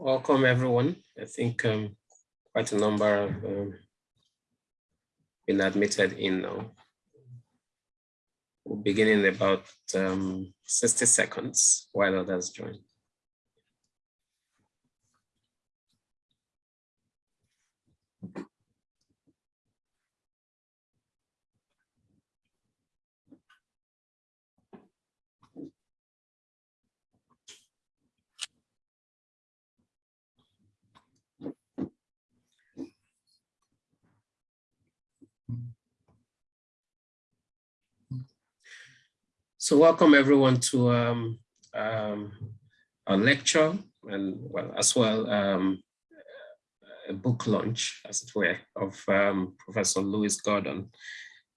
welcome everyone. I think um, quite a number have um, been admitted in now. We'll begin in about um, 60 seconds while others join. So welcome everyone to um, um, a lecture and well, as well um, a book launch, as it were, of um, Professor Lewis Gordon.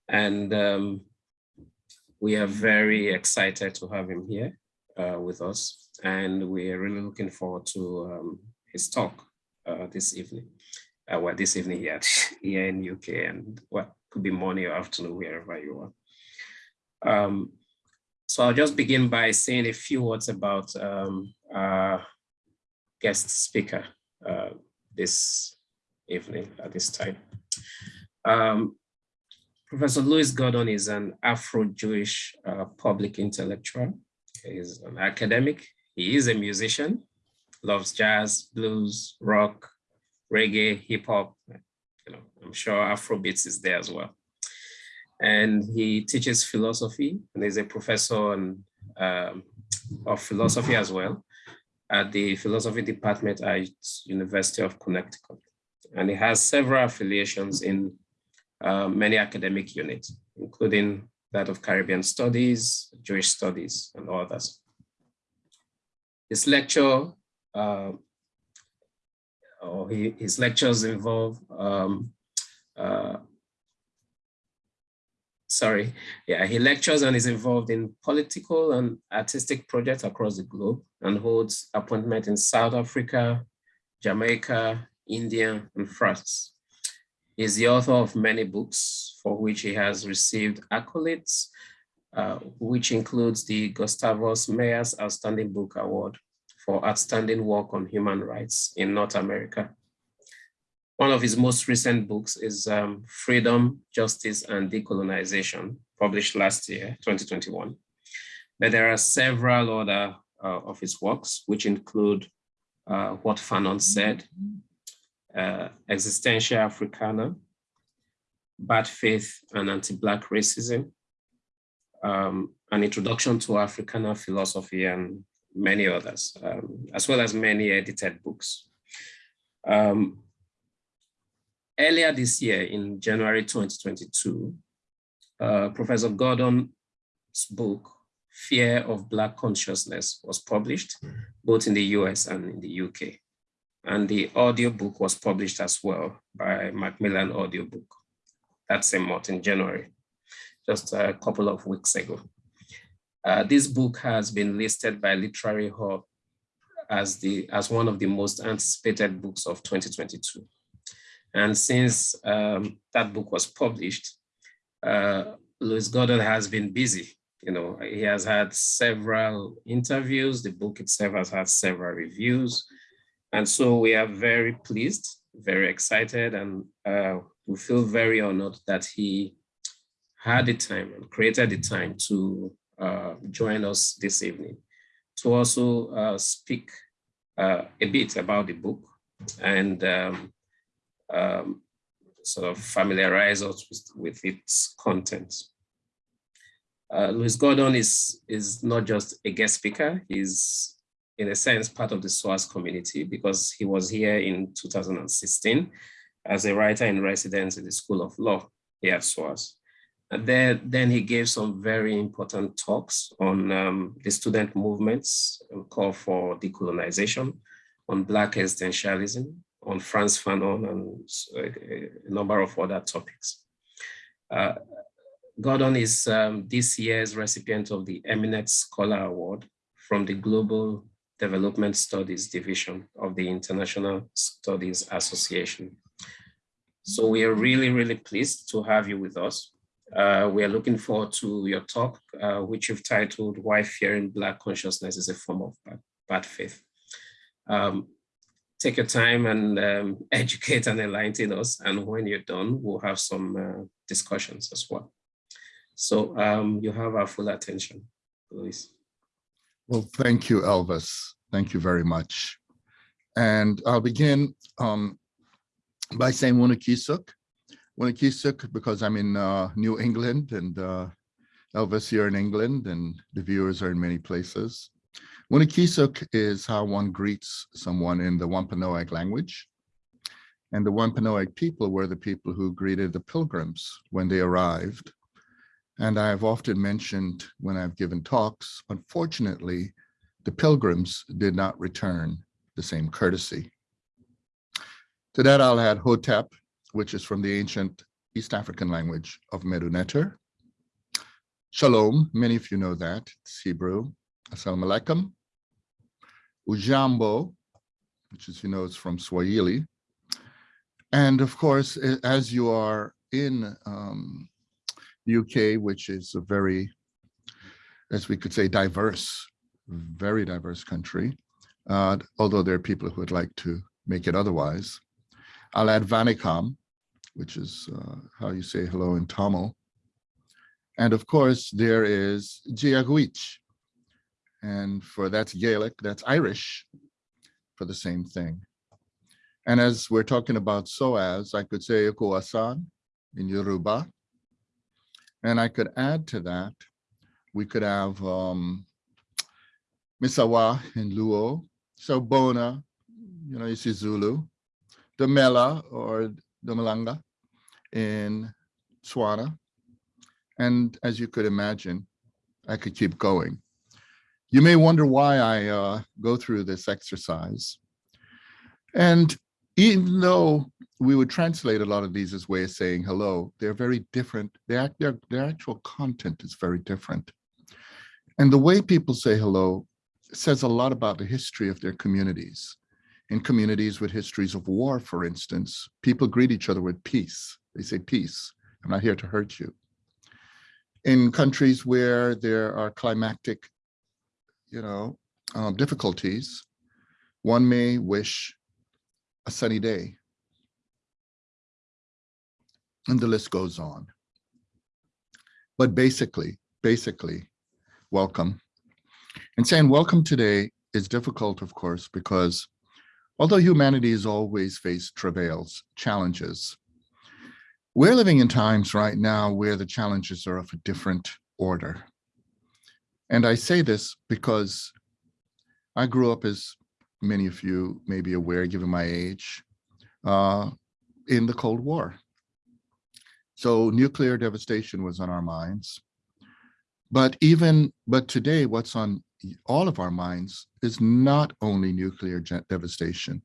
And um, we are very excited to have him here uh, with us. And we are really looking forward to um, his talk uh, this evening. Uh, well, this evening here, here in UK and what well, could be morning or afternoon, wherever you are. Um, so I'll just begin by saying a few words about um, our guest speaker uh, this evening at this time. Um, Professor Lewis Gordon is an Afro-Jewish uh, public intellectual. He's an academic. He is a musician, loves jazz, blues, rock, reggae, hip hop. You know, I'm sure Afrobeats is there as well and he teaches philosophy and is a professor on, um, of philosophy as well at the philosophy department at University of Connecticut. And he has several affiliations in uh, many academic units, including that of Caribbean Studies, Jewish Studies, and others. His lecture, uh, or he, his lectures involve um, uh, sorry, yeah, he lectures and is involved in political and artistic projects across the globe and holds appointment in South Africa, Jamaica, India, and France. He's the author of many books for which he has received accolades, uh, which includes the Gustavus Myers Outstanding Book Award for outstanding work on human rights in North America one of his most recent books is um, Freedom, Justice, and Decolonization, published last year, 2021. But there are several other uh, of his works, which include uh, What Fanon Said, uh, Existentia Africana, Bad Faith and Anti-Black Racism, um, An Introduction to Africana Philosophy, and many others, um, as well as many edited books. Um, earlier this year in January 2022, uh, Professor Gordon's book, Fear of Black Consciousness was published both in the US and in the UK. And the audiobook was published as well by Macmillan Audiobook that same month in January, just a couple of weeks ago. Uh, this book has been listed by Literary Hub as, the, as one of the most anticipated books of 2022. And since um, that book was published, uh, Lewis Gordon has been busy. You know, he has had several interviews. The book itself has had several reviews. And so we are very pleased, very excited, and uh, we feel very honored that he had the time and created the time to uh, join us this evening to also uh, speak uh, a bit about the book and um, um, sort of familiarize us with, with its content. Uh, Lewis Gordon is, is not just a guest speaker, he's in a sense part of the SOAS community because he was here in 2016 as a writer in residence in the School of Law here at SOAS. And then, then he gave some very important talks on um, the student movements call for decolonization, on Black existentialism, on Frantz Fanon and a number of other topics. Uh, Gordon is um, this year's recipient of the Eminent Scholar Award from the Global Development Studies Division of the International Studies Association. So we are really, really pleased to have you with us. Uh, we are looking forward to your talk, uh, which you've titled Why Fearing Black Consciousness is a Form of Bad, bad Faith. Um, take your time and um, educate and enlighten us. And when you're done, we'll have some uh, discussions as well. So um, you have our full attention, Lewis. Well, thank you, Elvis. Thank you very much. And I'll begin um, by saying Winnikisuk. Winnikisuk, because I'm in uh, New England and uh, Elvis here in England and the viewers are in many places. Winnikisuk is how one greets someone in the Wampanoag language. And the Wampanoag people were the people who greeted the pilgrims when they arrived. And I've often mentioned when I've given talks, unfortunately, the pilgrims did not return the same courtesy. To that, I'll add Hotep, which is from the ancient East African language of Medu Shalom, many of you know that, it's Hebrew. Assalamu alaikum. Ujambo, which is, you know, it's from Swahili. And of course, as you are in um, UK, which is a very, as we could say, diverse, very diverse country, uh, although there are people who would like to make it otherwise. I'll add Vanakkam, which is uh, how you say hello in Tamil. And of course, there is Giagwich. And for that's Gaelic, that's Irish for the same thing. And as we're talking about SOAS, I could say Asan in Yoruba. And I could add to that, we could have um, Misawa in Luo, so Bona, you know, you see Zulu, Mela or the Malanga in Swana. And as you could imagine, I could keep going. You may wonder why I uh, go through this exercise. And even though we would translate a lot of these as way of saying hello, they're very different. Their, their, their actual content is very different. And the way people say hello says a lot about the history of their communities. In communities with histories of war, for instance, people greet each other with peace. They say, peace, I'm not here to hurt you. In countries where there are climactic, you know, uh, difficulties, one may wish a sunny day. And the list goes on. But basically, basically, welcome and saying welcome today is difficult, of course, because although humanity has always faced travails, challenges, we're living in times right now where the challenges are of a different order. And I say this because I grew up, as many of you may be aware, given my age, uh, in the Cold War. So nuclear devastation was on our minds. But even, but today, what's on all of our minds is not only nuclear devastation.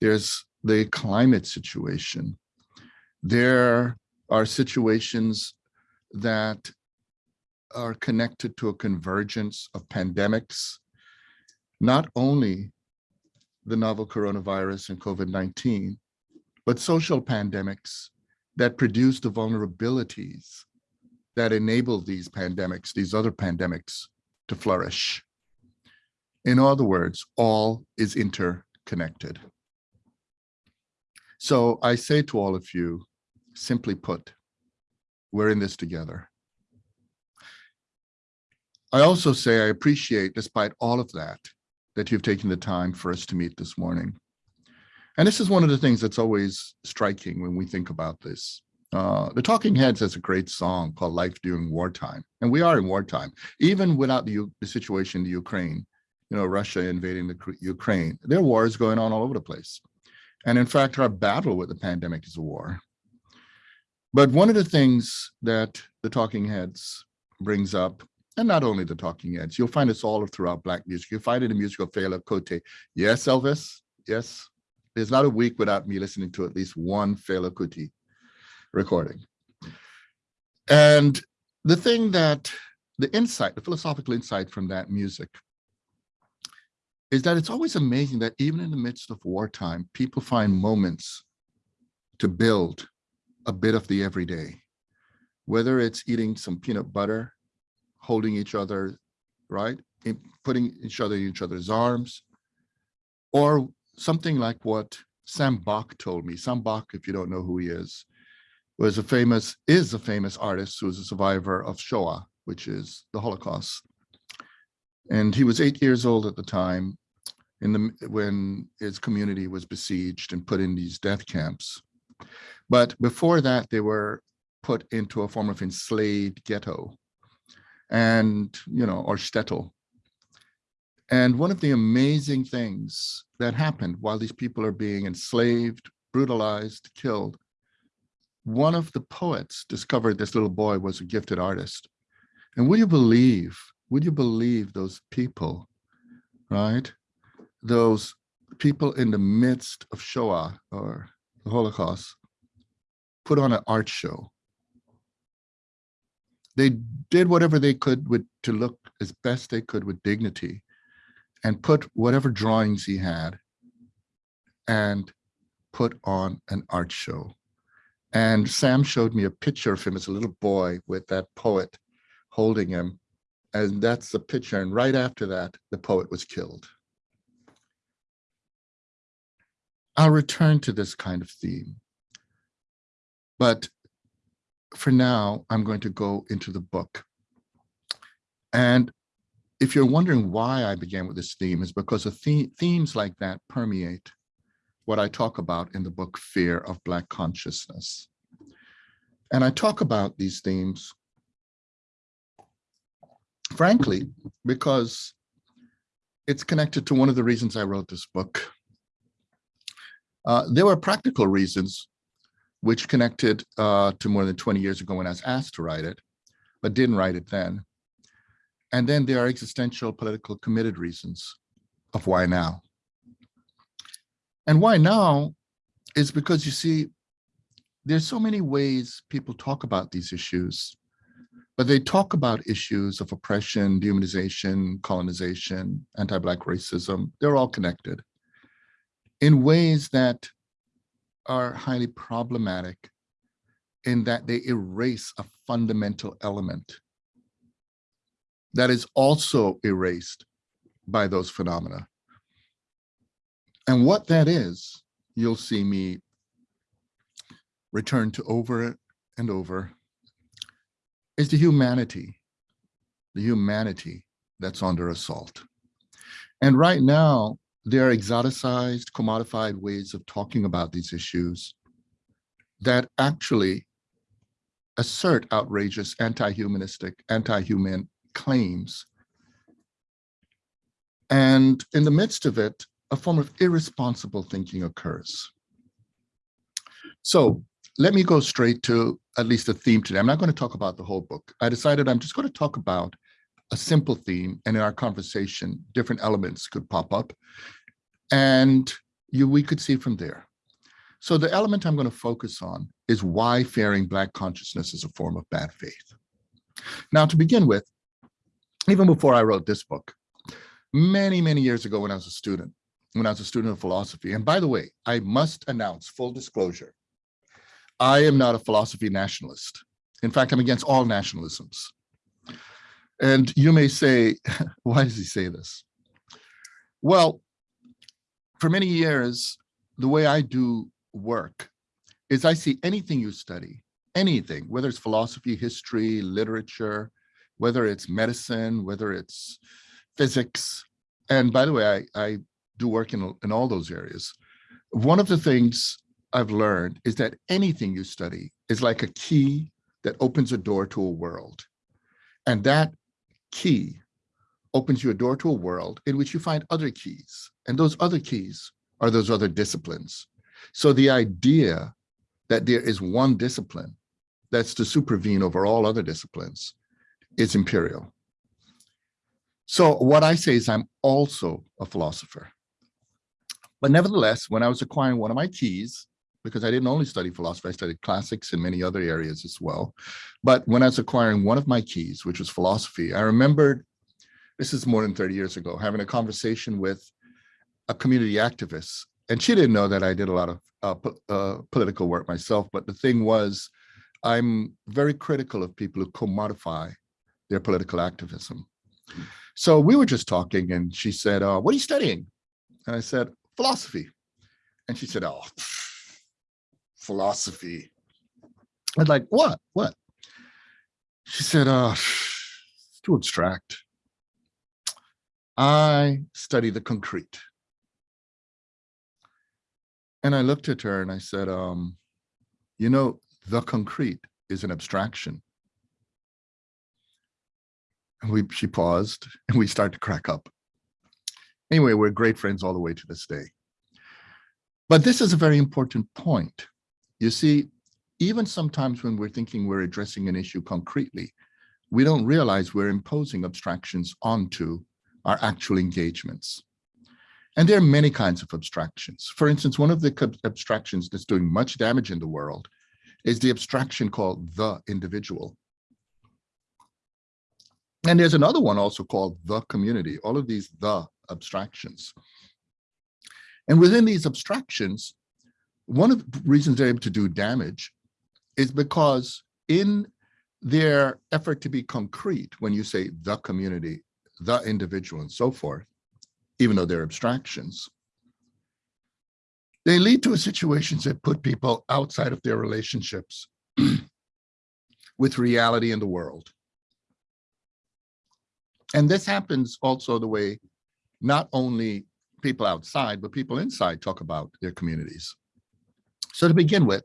There's the climate situation. There are situations that are connected to a convergence of pandemics, not only the novel coronavirus and COVID-19, but social pandemics that produce the vulnerabilities that enable these pandemics, these other pandemics to flourish. In other words, all is interconnected. So I say to all of you, simply put, we're in this together. I also say I appreciate, despite all of that, that you've taken the time for us to meet this morning. And this is one of the things that's always striking when we think about this. Uh, the Talking Heads has a great song called Life During Wartime. And we are in wartime, even without the, the situation in the Ukraine, you know, Russia invading the Ukraine, there are wars going on all over the place. And in fact, our battle with the pandemic is a war. But one of the things that the Talking Heads brings up, and not only the Talking Heads, you'll find this all throughout Black music. You'll find it in music of Fela Kuti. Yes, Elvis, yes. There's not a week without me listening to at least one Fela Kuti recording. And the thing that the insight, the philosophical insight from that music is that it's always amazing that even in the midst of wartime, people find moments to build a bit of the everyday, whether it's eating some peanut butter, holding each other, right? putting each other in each other's arms, or something like what Sam Bak told me. Sam Bak, if you don't know who he is, was a famous, is a famous artist who was a survivor of Shoah, which is the Holocaust. And he was eight years old at the time in the when his community was besieged and put in these death camps. But before that, they were put into a form of enslaved ghetto and, you know, or shtetl. And one of the amazing things that happened while these people are being enslaved, brutalized, killed, one of the poets discovered this little boy was a gifted artist. And would you believe, would you believe those people, right? Those people in the midst of Shoah or the Holocaust put on an art show. They did whatever they could with to look as best they could with dignity and put whatever drawings he had and put on an art show. And Sam showed me a picture of him as a little boy with that poet holding him. And that's the picture. And right after that, the poet was killed. I'll return to this kind of theme. But for now, I'm going to go into the book. And if you're wondering why I began with this theme is because the themes like that permeate what I talk about in the book, Fear of Black Consciousness. And I talk about these themes, frankly, because it's connected to one of the reasons I wrote this book. Uh, there were practical reasons which connected uh, to more than 20 years ago when I was asked to write it, but didn't write it then. And then there are existential political committed reasons of why now. And why now is because you see, there's so many ways people talk about these issues, but they talk about issues of oppression, dehumanization, colonization, anti-Black racism. They're all connected in ways that are highly problematic in that they erase a fundamental element that is also erased by those phenomena. And what that is, you'll see me return to over and over, is the humanity, the humanity that's under assault. And right now, there are exoticized, commodified ways of talking about these issues that actually assert outrageous anti-humanistic, anti-human claims. And in the midst of it, a form of irresponsible thinking occurs. So let me go straight to at least a theme today. I'm not going to talk about the whole book. I decided I'm just going to talk about a simple theme and in our conversation, different elements could pop up and you we could see from there. So the element I'm going to focus on is why fearing Black consciousness is a form of bad faith. Now, to begin with, even before I wrote this book, many, many years ago when I was a student, when I was a student of philosophy, and by the way, I must announce full disclosure, I am not a philosophy nationalist. In fact, I'm against all nationalisms. And you may say, why does he say this? Well, for many years, the way I do work is I see anything you study, anything, whether it's philosophy, history, literature, whether it's medicine, whether it's physics. And by the way, I, I do work in, in all those areas. One of the things I've learned is that anything you study is like a key that opens a door to a world. And that key opens you a door to a world in which you find other keys. And those other keys are those other disciplines. So the idea that there is one discipline that's to supervene over all other disciplines is imperial. So what I say is I'm also a philosopher. But nevertheless, when I was acquiring one of my keys, because I didn't only study philosophy, I studied classics in many other areas as well. But when I was acquiring one of my keys, which was philosophy, I remembered, this is more than 30 years ago, having a conversation with a community activist. And she didn't know that I did a lot of uh, po uh, political work myself, but the thing was, I'm very critical of people who commodify their political activism. So we were just talking and she said, uh, what are you studying? And I said, philosophy. And she said, oh, philosophy. I was like, what, what? She said, uh, it's too abstract. I study the concrete. And I looked at her and I said, um, you know, the concrete is an abstraction. And we, she paused and we started to crack up. Anyway, we're great friends all the way to this day. But this is a very important point. You see, even sometimes when we're thinking we're addressing an issue concretely, we don't realize we're imposing abstractions onto our actual engagements. And there are many kinds of abstractions. For instance, one of the abstractions that's doing much damage in the world is the abstraction called the individual. And there's another one also called the community, all of these the abstractions. And within these abstractions, one of the reasons they're able to do damage is because in their effort to be concrete, when you say the community, the individual and so forth, even though they're abstractions, they lead to situations that put people outside of their relationships with reality in the world. And this happens also the way not only people outside, but people inside talk about their communities. So to begin with,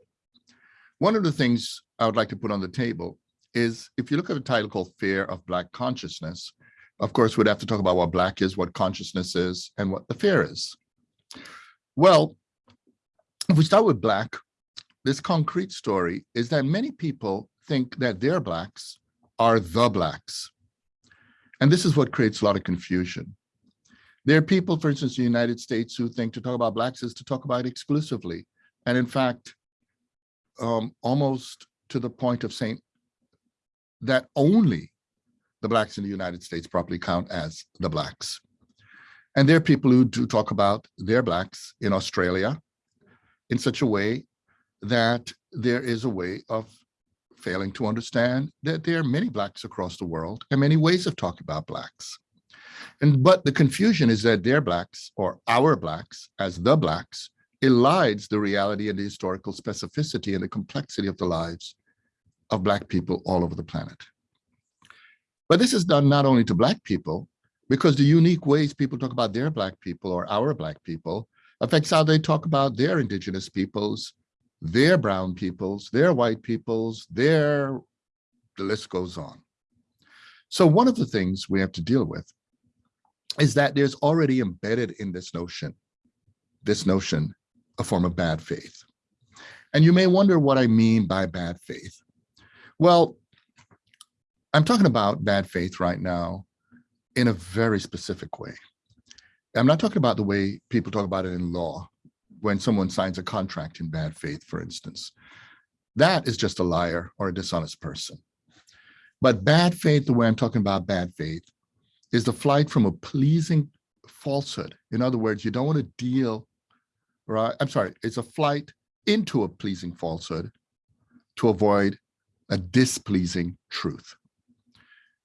one of the things I would like to put on the table is if you look at a title called Fear of Black Consciousness, of course, we'd have to talk about what Black is, what consciousness is, and what the fear is. Well, if we start with Black, this concrete story is that many people think that their Blacks are the Blacks. And this is what creates a lot of confusion. There are people, for instance, in the United States who think to talk about Blacks is to talk about exclusively. And in fact, um, almost to the point of saying that only the Blacks in the United States properly count as the Blacks. And there are people who do talk about their Blacks in Australia in such a way that there is a way of failing to understand that there are many Blacks across the world and many ways of talking about Blacks. And but the confusion is that their blacks or our blacks as the blacks elides the reality and the historical specificity and the complexity of the lives of black people all over the planet. But this is done not only to black people, because the unique ways people talk about their black people or our black people affects how they talk about their indigenous peoples, their brown peoples, their white peoples, their, the list goes on. So one of the things we have to deal with is that there's already embedded in this notion, this notion, a form of bad faith. And you may wonder what I mean by bad faith. Well, I'm talking about bad faith right now in a very specific way. I'm not talking about the way people talk about it in law, when someone signs a contract in bad faith, for instance. That is just a liar or a dishonest person. But bad faith, the way I'm talking about bad faith, is the flight from a pleasing falsehood. In other words, you don't want to deal, right? I'm sorry, it's a flight into a pleasing falsehood to avoid a displeasing truth.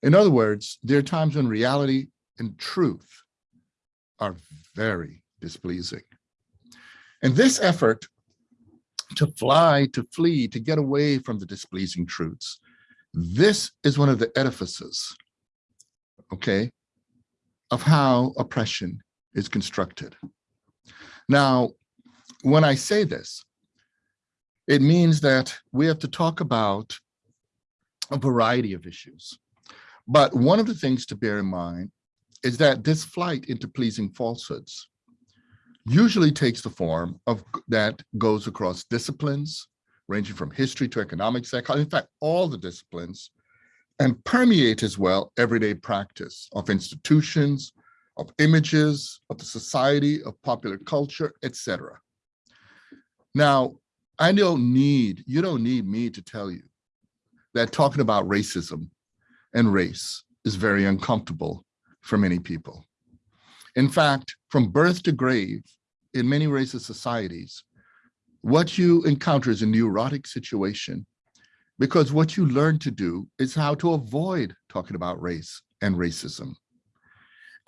In other words, there are times when reality and truth are very displeasing. And this effort to fly, to flee, to get away from the displeasing truths, this is one of the edifices, okay, of how oppression is constructed. Now, when I say this, it means that we have to talk about a variety of issues. But one of the things to bear in mind is that this flight into pleasing falsehoods usually takes the form of that goes across disciplines, ranging from history to economics, psychology, in fact, all the disciplines, and permeate as well everyday practice of institutions, of images, of the society, of popular culture, etc. Now, I don't need, you don't need me to tell you that talking about racism and race is very uncomfortable for many people. In fact, from birth to grave, in many racist societies, what you encounter is a neurotic situation because what you learn to do is how to avoid talking about race and racism.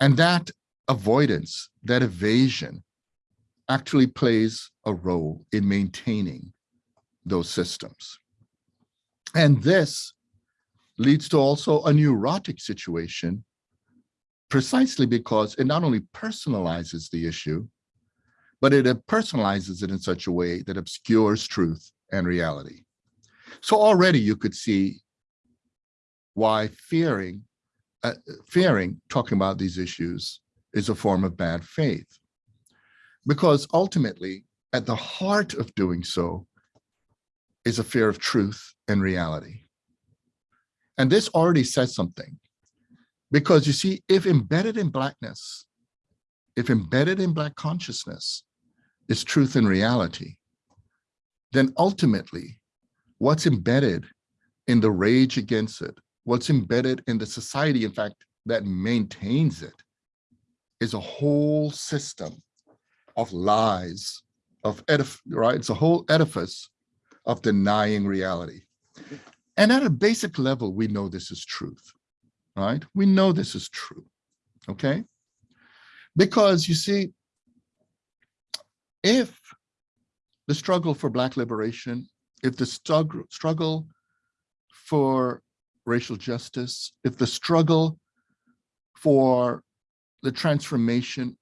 And that avoidance, that evasion actually plays a role in maintaining those systems. And this leads to also a neurotic situation precisely because it not only personalizes the issue, but it personalizes it in such a way that obscures truth and reality. So already you could see why fearing, uh, fearing talking about these issues is a form of bad faith. Because ultimately, at the heart of doing so is a fear of truth and reality. And this already says something. Because you see, if embedded in Blackness, if embedded in Black consciousness is truth and reality, then ultimately what's embedded in the rage against it, what's embedded in the society, in fact, that maintains it, is a whole system of lies, of edif right? It's a whole edifice of denying reality. And at a basic level, we know this is truth, right? We know this is true, okay? Because you see, if the struggle for Black liberation, if the struggle, struggle for racial justice, if the struggle for the transformation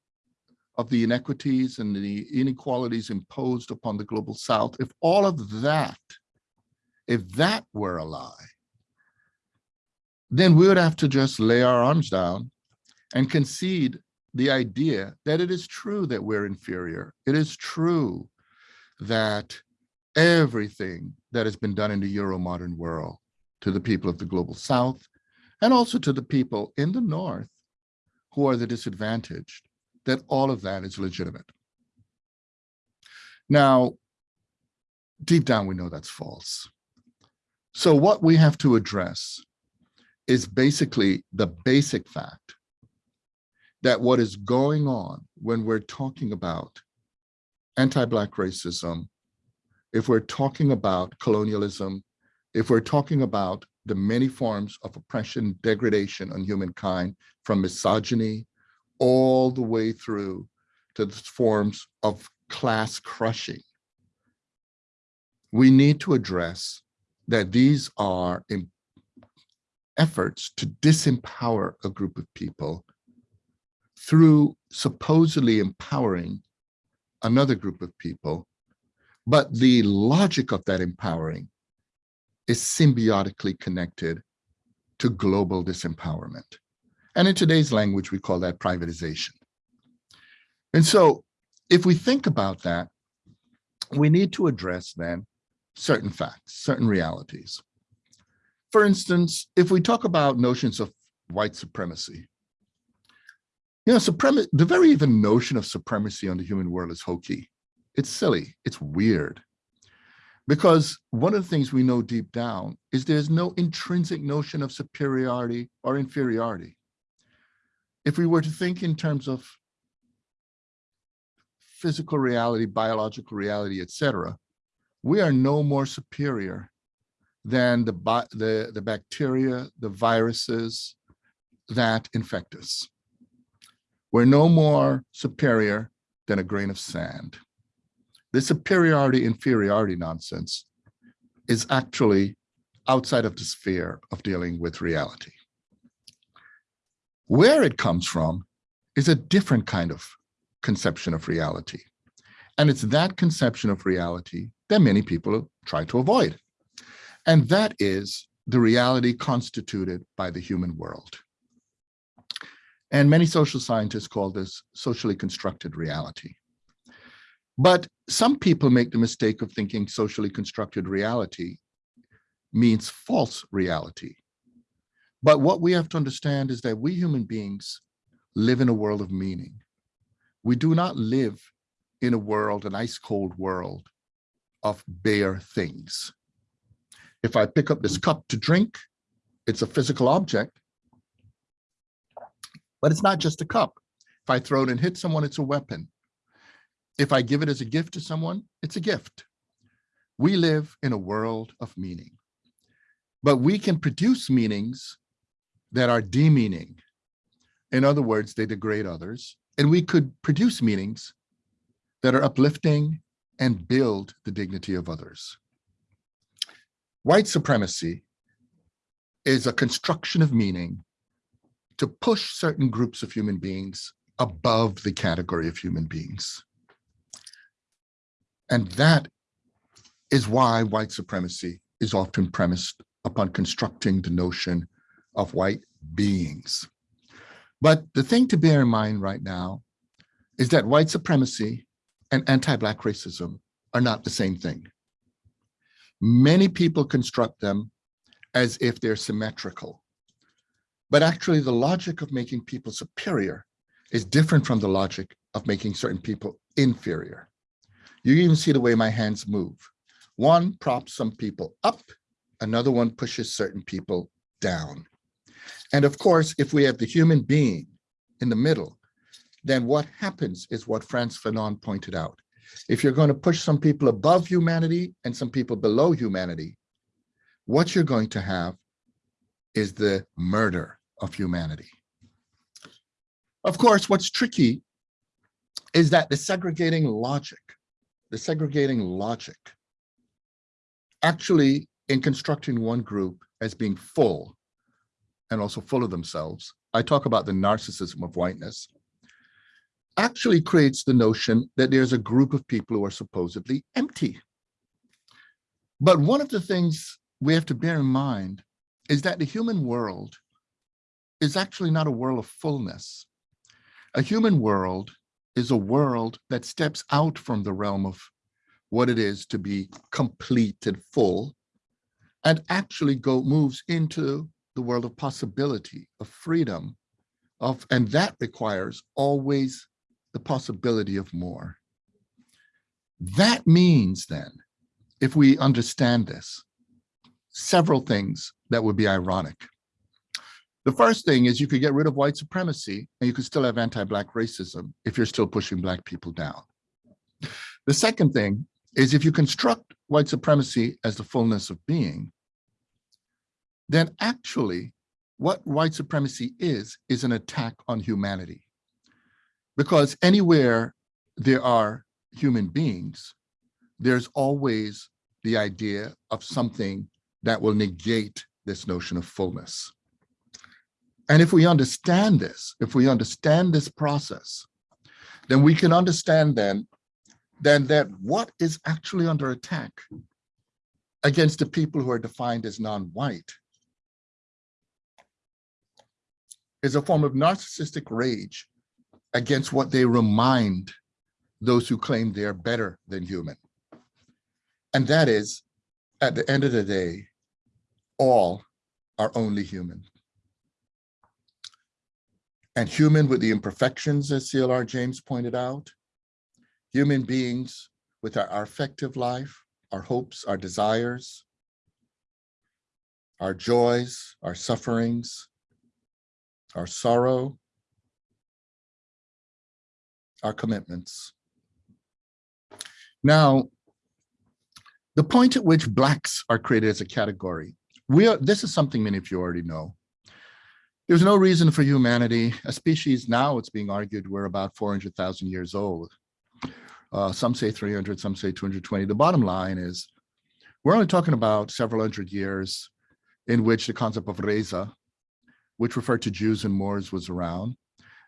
of the inequities and the inequalities imposed upon the global South, if all of that, if that were a lie, then we would have to just lay our arms down and concede the idea that it is true that we're inferior. It is true that everything that has been done in the Euro-modern world to the people of the global South and also to the people in the North who are the disadvantaged, that all of that is legitimate. Now, deep down, we know that's false. So what we have to address is basically the basic fact that what is going on when we're talking about anti-Black racism, if we're talking about colonialism, if we're talking about the many forms of oppression, degradation on humankind, from misogyny all the way through to the forms of class crushing, we need to address that these are efforts to disempower a group of people through supposedly empowering another group of people, but the logic of that empowering is symbiotically connected to global disempowerment. And in today's language, we call that privatization. And so if we think about that, we need to address then certain facts, certain realities. For instance, if we talk about notions of white supremacy, you know, the very even notion of supremacy on the human world is hokey. It's silly, it's weird. Because one of the things we know deep down is there's no intrinsic notion of superiority or inferiority. If we were to think in terms of physical reality, biological reality, etc., we are no more superior than the, the, the bacteria, the viruses that infect us. We're no more superior than a grain of sand. The superiority inferiority nonsense is actually outside of the sphere of dealing with reality. Where it comes from is a different kind of conception of reality. And it's that conception of reality that many people try to avoid. And that is the reality constituted by the human world. And many social scientists call this socially constructed reality. But some people make the mistake of thinking socially constructed reality means false reality. But what we have to understand is that we human beings live in a world of meaning. We do not live in a world, an ice cold world of bare things. If I pick up this cup to drink, it's a physical object, but it's not just a cup. If I throw it and hit someone, it's a weapon. If I give it as a gift to someone, it's a gift. We live in a world of meaning, but we can produce meanings that are demeaning. In other words, they degrade others. And we could produce meanings that are uplifting and build the dignity of others. White supremacy is a construction of meaning to push certain groups of human beings above the category of human beings. And that is why white supremacy is often premised upon constructing the notion of white beings. But the thing to bear in mind right now is that white supremacy and anti-Black racism are not the same thing. Many people construct them as if they're symmetrical. But actually the logic of making people superior is different from the logic of making certain people inferior. You even see the way my hands move. One props some people up, another one pushes certain people down. And of course, if we have the human being in the middle, then what happens is what Frantz Fanon pointed out. If you're going to push some people above humanity and some people below humanity, what you're going to have is the murder of humanity. Of course, what's tricky is that the segregating logic, the segregating logic, actually in constructing one group as being full and also full of themselves, I talk about the narcissism of whiteness, actually creates the notion that there's a group of people who are supposedly empty. But one of the things we have to bear in mind is that the human world is actually not a world of fullness. A human world is a world that steps out from the realm of what it is to be complete and full and actually go moves into the world of possibility, of freedom, of and that requires always the possibility of more. That means then, if we understand this, several things that would be ironic. The first thing is you could get rid of white supremacy and you could still have anti-Black racism if you're still pushing Black people down. The second thing is if you construct white supremacy as the fullness of being, then actually what white supremacy is, is an attack on humanity. Because anywhere there are human beings, there's always the idea of something that will negate this notion of fullness. And if we understand this, if we understand this process, then we can understand then, then that what is actually under attack against the people who are defined as non-white is a form of narcissistic rage against what they remind those who claim they are better than human. And that is, at the end of the day, all are only human. And human with the imperfections, as CLR James pointed out, human beings with our, our affective life, our hopes, our desires, our joys, our sufferings, our sorrow, our commitments. Now, the point at which Blacks are created as a category, we are, this is something many of you already know. There's no reason for humanity, a species now it's being argued we're about 400,000 years old. Uh, some say 300, some say 220. The bottom line is we're only talking about several hundred years in which the concept of raza, which referred to Jews and Moors was around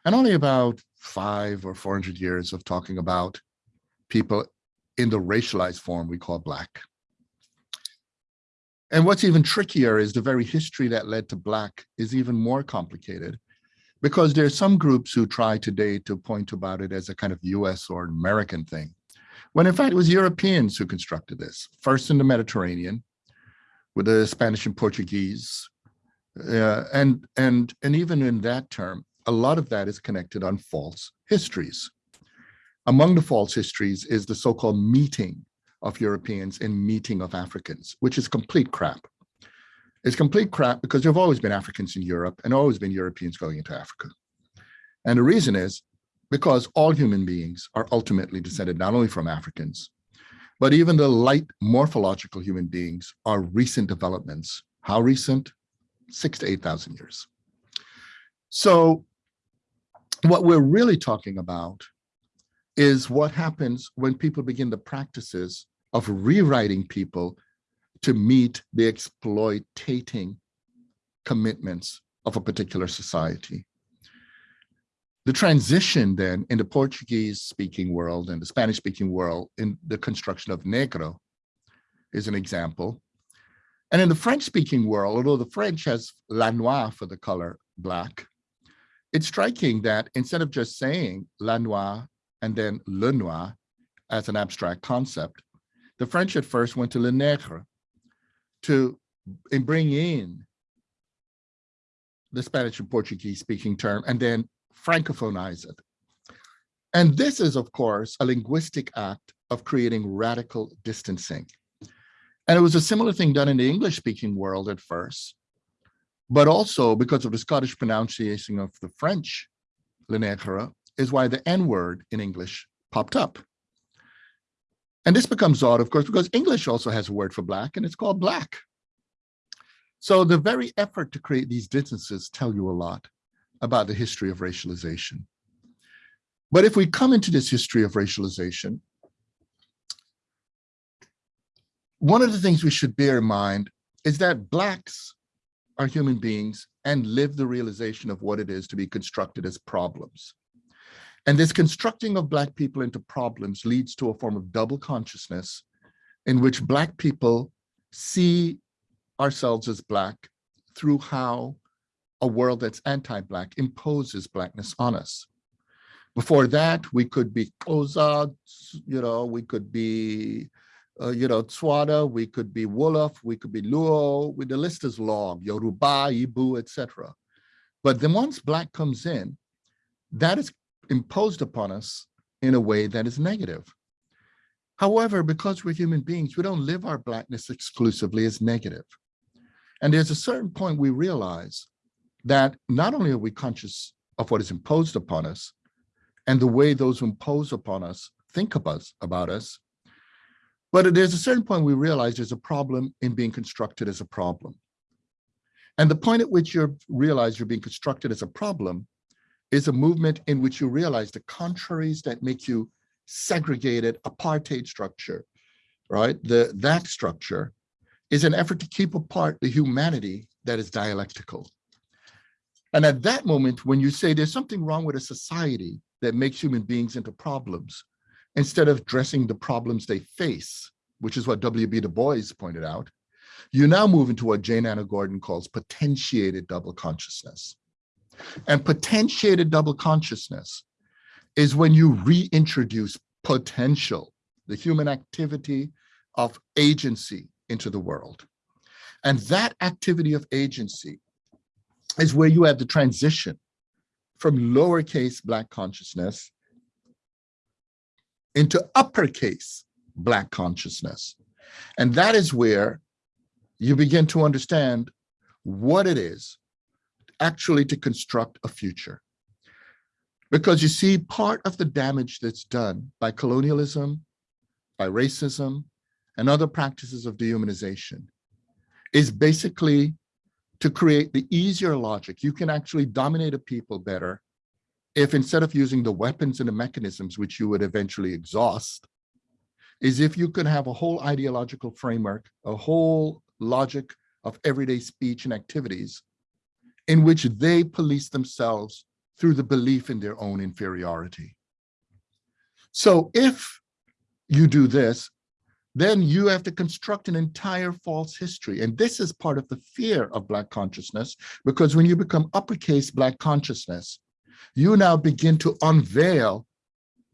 and only about five or 400 years of talking about people in the racialized form we call Black. And what's even trickier is the very history that led to Black is even more complicated because there are some groups who try today to point about it as a kind of US or American thing, when in fact it was Europeans who constructed this, first in the Mediterranean with the Spanish and Portuguese. Uh, and, and, and even in that term, a lot of that is connected on false histories. Among the false histories is the so-called meeting of Europeans and meeting of Africans, which is complete crap. It's complete crap because there have always been Africans in Europe and always been Europeans going into Africa. And the reason is because all human beings are ultimately descended not only from Africans, but even the light morphological human beings are recent developments. How recent? Six to 8,000 years. So what we're really talking about is what happens when people begin the practices of rewriting people to meet the exploitating commitments of a particular society. The transition then in the Portuguese speaking world and the Spanish speaking world in the construction of negro is an example. And in the French speaking world, although the French has la noire for the color black, it's striking that instead of just saying la noire and then le noir as an abstract concept, the French at first went to le nègre to bring in the Spanish and Portuguese speaking term and then francophonize it. And this is, of course, a linguistic act of creating radical distancing. And it was a similar thing done in the English speaking world at first, but also because of the Scottish pronunciation of the French le is why the N word in English popped up. And this becomes odd, of course, because English also has a word for black and it's called black. So the very effort to create these distances tell you a lot about the history of racialization. But if we come into this history of racialization, one of the things we should bear in mind is that Blacks are human beings and live the realization of what it is to be constructed as problems. And this constructing of Black people into problems leads to a form of double consciousness in which Black people see ourselves as Black through how a world that's anti-Black imposes Blackness on us. Before that, we could be Xhosa, you know, we could be, uh, you know, Tswana, we could be Wolof, we could be Luo, the list is long, Yoruba, Igbo, etc. But then once Black comes in, that is imposed upon us in a way that is negative. However, because we're human beings, we don't live our blackness exclusively as negative. And there's a certain point we realize that not only are we conscious of what is imposed upon us and the way those who impose upon us think of us, about us, but there's a certain point we realize there's a problem in being constructed as a problem. And the point at which you realize you're being constructed as a problem is a movement in which you realize the contraries that make you segregated apartheid structure, right? The That structure is an effort to keep apart the humanity that is dialectical. And at that moment, when you say there's something wrong with a society that makes human beings into problems, instead of addressing the problems they face, which is what W.B. Du Bois pointed out, you now move into what Jane Anna Gordon calls potentiated double consciousness. And potentiated double consciousness is when you reintroduce potential, the human activity of agency into the world. And that activity of agency is where you have the transition from lowercase black consciousness into uppercase black consciousness. And that is where you begin to understand what it is actually to construct a future. Because you see, part of the damage that's done by colonialism, by racism, and other practices of dehumanization is basically to create the easier logic. You can actually dominate a people better if instead of using the weapons and the mechanisms which you would eventually exhaust, is if you could have a whole ideological framework, a whole logic of everyday speech and activities in which they police themselves through the belief in their own inferiority. So if you do this, then you have to construct an entire false history. And this is part of the fear of Black consciousness, because when you become uppercase Black consciousness, you now begin to unveil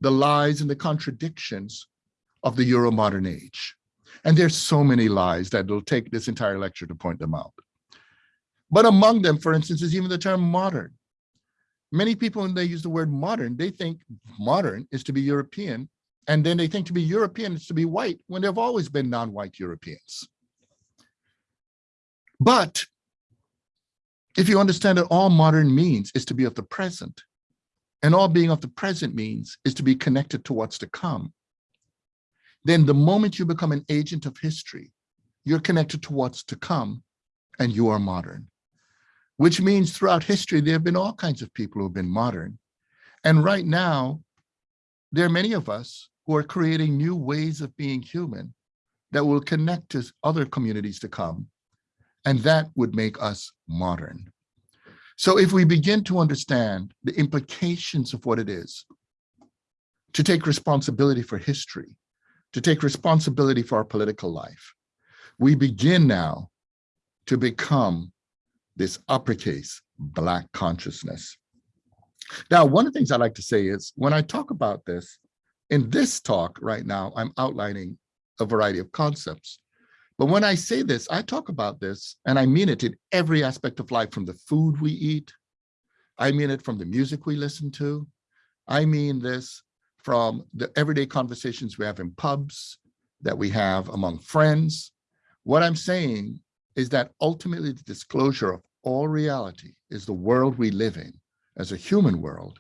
the lies and the contradictions of the Euro-modern age. And there's so many lies that it'll take this entire lecture to point them out. But among them, for instance, is even the term modern. Many people, when they use the word modern, they think modern is to be European, and then they think to be European is to be white, when there have always been non-white Europeans. But if you understand that all modern means is to be of the present, and all being of the present means is to be connected to what's to come, then the moment you become an agent of history, you're connected to what's to come, and you are modern which means throughout history, there have been all kinds of people who have been modern. And right now, there are many of us who are creating new ways of being human that will connect to other communities to come. And that would make us modern. So if we begin to understand the implications of what it is to take responsibility for history, to take responsibility for our political life, we begin now to become this uppercase Black consciousness. Now, one of the things I like to say is when I talk about this, in this talk right now, I'm outlining a variety of concepts. But when I say this, I talk about this and I mean it in every aspect of life, from the food we eat. I mean it from the music we listen to. I mean this from the everyday conversations we have in pubs, that we have among friends. What I'm saying is that ultimately the disclosure of all reality is the world we live in as a human world,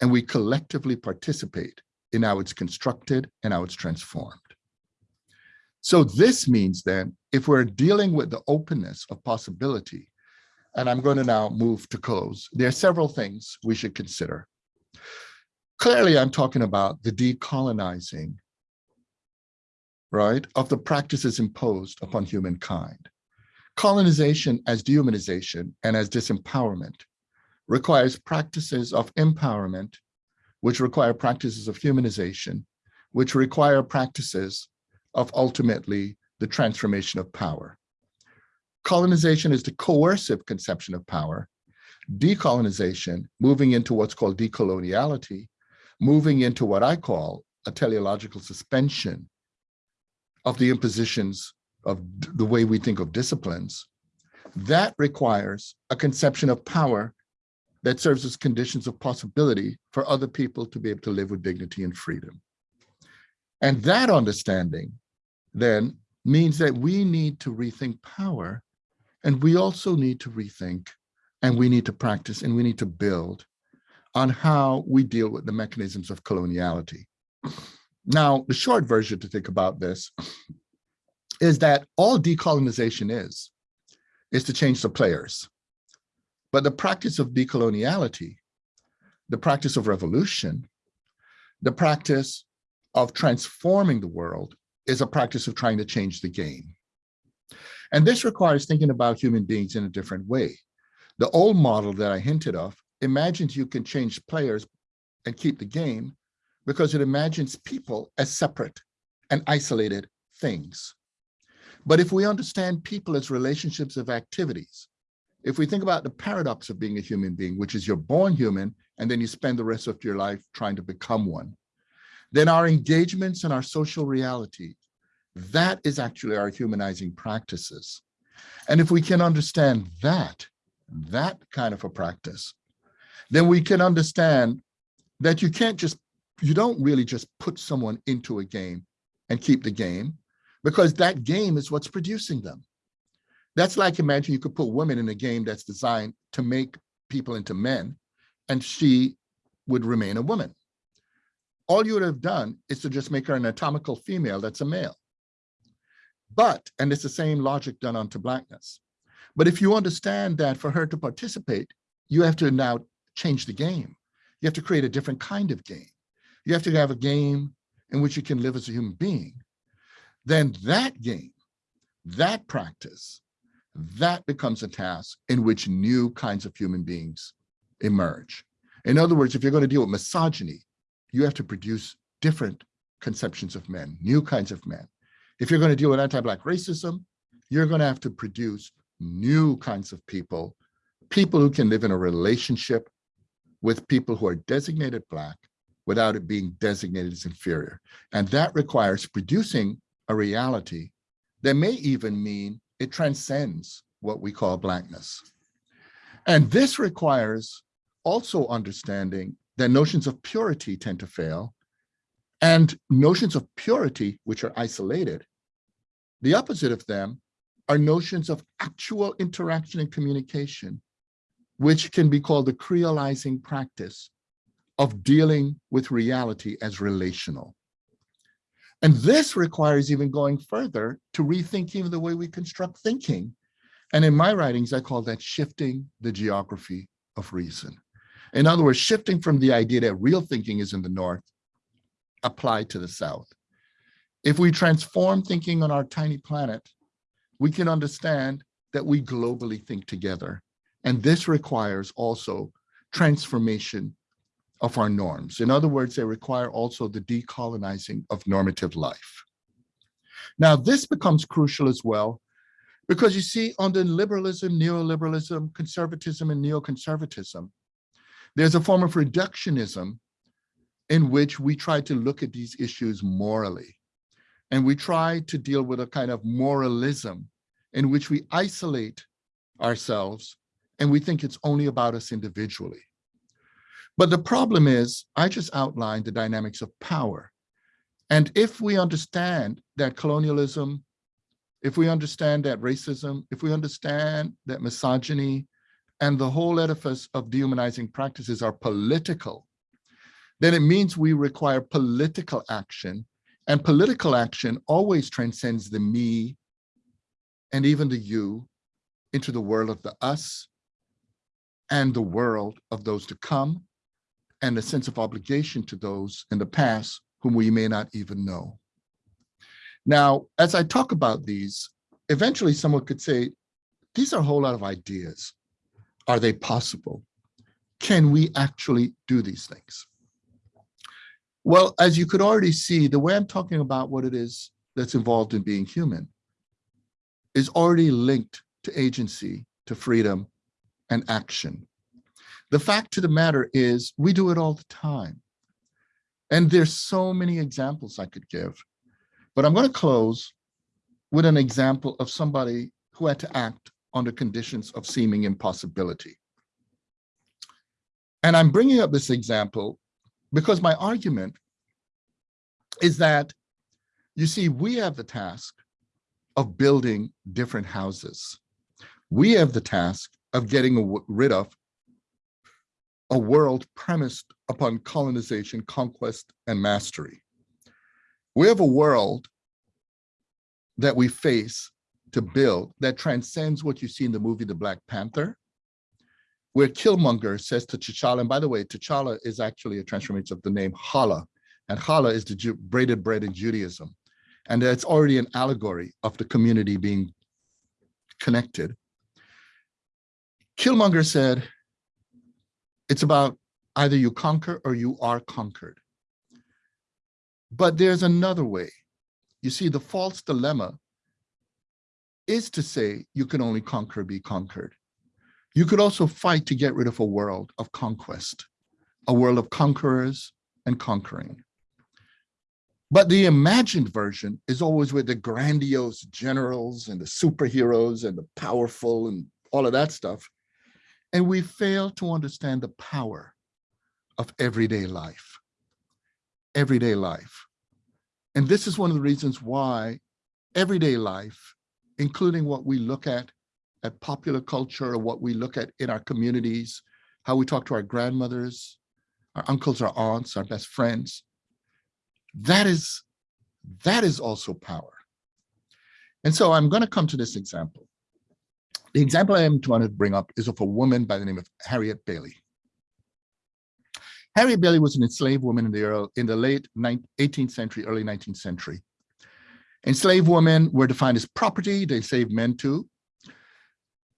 and we collectively participate in how it's constructed and how it's transformed. So this means then, if we're dealing with the openness of possibility, and I'm going to now move to close, there are several things we should consider. Clearly, I'm talking about the decolonizing, right, of the practices imposed upon humankind. Colonization as dehumanization and as disempowerment requires practices of empowerment, which require practices of humanization, which require practices of ultimately the transformation of power. Colonization is the coercive conception of power. Decolonization, moving into what's called decoloniality, moving into what I call a teleological suspension of the impositions of the way we think of disciplines, that requires a conception of power that serves as conditions of possibility for other people to be able to live with dignity and freedom. And that understanding then means that we need to rethink power and we also need to rethink and we need to practice and we need to build on how we deal with the mechanisms of coloniality. Now, the short version to think about this is that all decolonization is, is to change the players. But the practice of decoloniality, the practice of revolution, the practice of transforming the world is a practice of trying to change the game. And this requires thinking about human beings in a different way. The old model that I hinted of imagines you can change players and keep the game because it imagines people as separate and isolated things. But if we understand people as relationships of activities, if we think about the paradox of being a human being, which is you're born human and then you spend the rest of your life trying to become one, then our engagements and our social reality, that is actually our humanizing practices. And if we can understand that, that kind of a practice, then we can understand that you can't just, you don't really just put someone into a game and keep the game because that game is what's producing them. That's like imagine you could put women in a game that's designed to make people into men and she would remain a woman. All you would have done is to just make her an anatomical female that's a male. But, and it's the same logic done onto blackness. But if you understand that for her to participate, you have to now change the game. You have to create a different kind of game. You have to have a game in which you can live as a human being then that game, that practice, that becomes a task in which new kinds of human beings emerge. In other words, if you're going to deal with misogyny, you have to produce different conceptions of men, new kinds of men. If you're going to deal with anti-Black racism, you're going to have to produce new kinds of people, people who can live in a relationship with people who are designated Black without it being designated as inferior. And that requires producing a reality that may even mean it transcends what we call blackness. And this requires also understanding that notions of purity tend to fail and notions of purity, which are isolated, the opposite of them are notions of actual interaction and communication, which can be called the creolizing practice of dealing with reality as relational. And this requires even going further to rethink even the way we construct thinking. And in my writings, I call that shifting the geography of reason. In other words, shifting from the idea that real thinking is in the North apply to the South. If we transform thinking on our tiny planet, we can understand that we globally think together. And this requires also transformation of our norms. In other words, they require also the decolonizing of normative life. Now, this becomes crucial as well, because you see, under liberalism, neoliberalism, conservatism, and neoconservatism, there's a form of reductionism in which we try to look at these issues morally. And we try to deal with a kind of moralism in which we isolate ourselves and we think it's only about us individually. But the problem is, I just outlined the dynamics of power. And if we understand that colonialism, if we understand that racism, if we understand that misogyny and the whole edifice of dehumanizing practices are political, then it means we require political action. And political action always transcends the me and even the you into the world of the us and the world of those to come and a sense of obligation to those in the past whom we may not even know. Now, as I talk about these, eventually someone could say, these are a whole lot of ideas. Are they possible? Can we actually do these things? Well, as you could already see, the way I'm talking about what it is that's involved in being human is already linked to agency, to freedom, and action. The fact of the matter is we do it all the time. And there's so many examples I could give, but I'm going to close with an example of somebody who had to act under conditions of seeming impossibility. And I'm bringing up this example because my argument is that, you see, we have the task of building different houses. We have the task of getting rid of a world premised upon colonization, conquest, and mastery. We have a world that we face to build that transcends what you see in the movie The Black Panther, where Killmonger says to T'Challa, and by the way, T'Challa is actually a transformation of the name Challah, and Challah is the Jew, braided bread in Judaism. And that's already an allegory of the community being connected. Killmonger said, it's about either you conquer or you are conquered. But there's another way. You see, the false dilemma is to say you can only conquer, be conquered. You could also fight to get rid of a world of conquest, a world of conquerors and conquering. But the imagined version is always with the grandiose generals and the superheroes and the powerful and all of that stuff. And we fail to understand the power of everyday life, everyday life. And this is one of the reasons why everyday life, including what we look at at popular culture, or what we look at in our communities, how we talk to our grandmothers, our uncles, our aunts, our best friends, that is, that is also power. And so I'm going to come to this example. The example I am trying to bring up is of a woman by the name of Harriet Bailey. Harriet Bailey was an enslaved woman in the, early, in the late 18th century, early 19th century. Enslaved women were defined as property, they enslaved men too.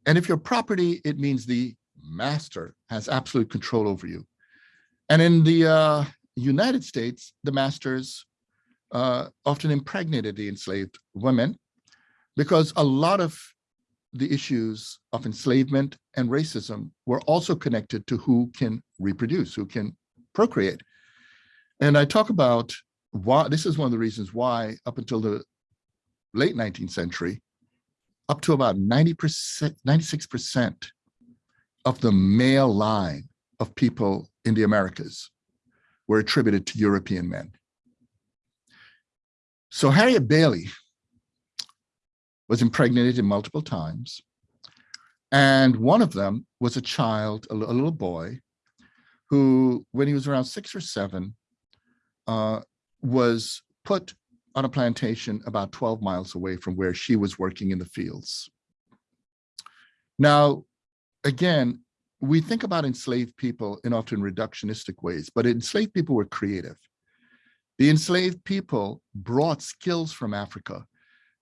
And if you're property, it means the master has absolute control over you. And in the uh, United States, the masters uh, often impregnated the enslaved women because a lot of the issues of enslavement and racism were also connected to who can reproduce, who can procreate. And I talk about why, this is one of the reasons why up until the late 19th century, up to about 90%, 96% of the male line of people in the Americas were attributed to European men. So Harriet Bailey was impregnated multiple times. And one of them was a child, a, little boy, who, when he was around six or seven, uh, was put on a plantation about 12 miles away from where she was working in the fields. Now, again, we think about enslaved people in often reductionistic ways, but enslaved people were creative. The enslaved people brought skills from Africa.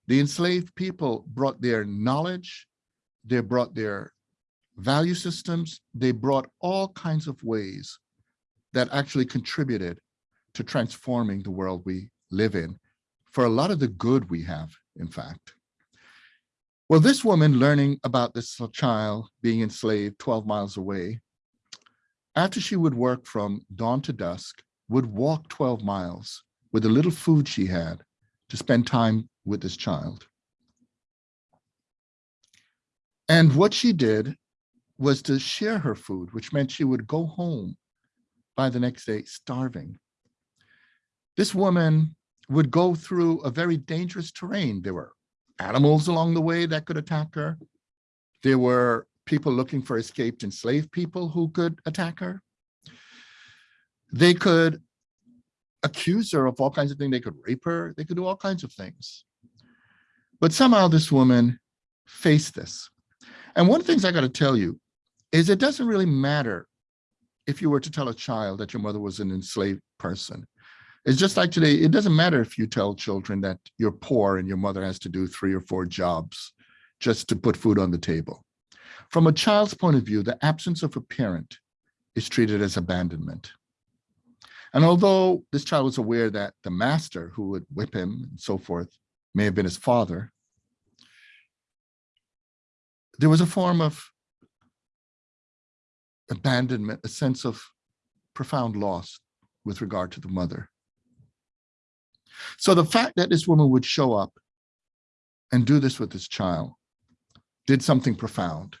The enslaved people brought their knowledge, they brought their value systems, they brought all kinds of ways that actually contributed to transforming the world we live in for a lot of the good we have, in fact. Well, this woman learning about this child being enslaved 12 miles away, after she would work from dawn to dusk, would walk 12 miles with the little food she had to spend time with this child. And what she did was to share her food, which meant she would go home by the next day starving. This woman would go through a very dangerous terrain. There were animals along the way that could attack her. There were people looking for escaped enslaved people who could attack her. They could accuse her of all kinds of things. They could rape her. They could do all kinds of things. But somehow this woman faced this. And one of the things I got to tell you is it doesn't really matter if you were to tell a child that your mother was an enslaved person. It's just like today, it doesn't matter if you tell children that you're poor and your mother has to do three or four jobs just to put food on the table. From a child's point of view, the absence of a parent is treated as abandonment. And although this child was aware that the master who would whip him and so forth may have been his father, there was a form of abandonment, a sense of profound loss with regard to the mother. So the fact that this woman would show up and do this with this child did something profound.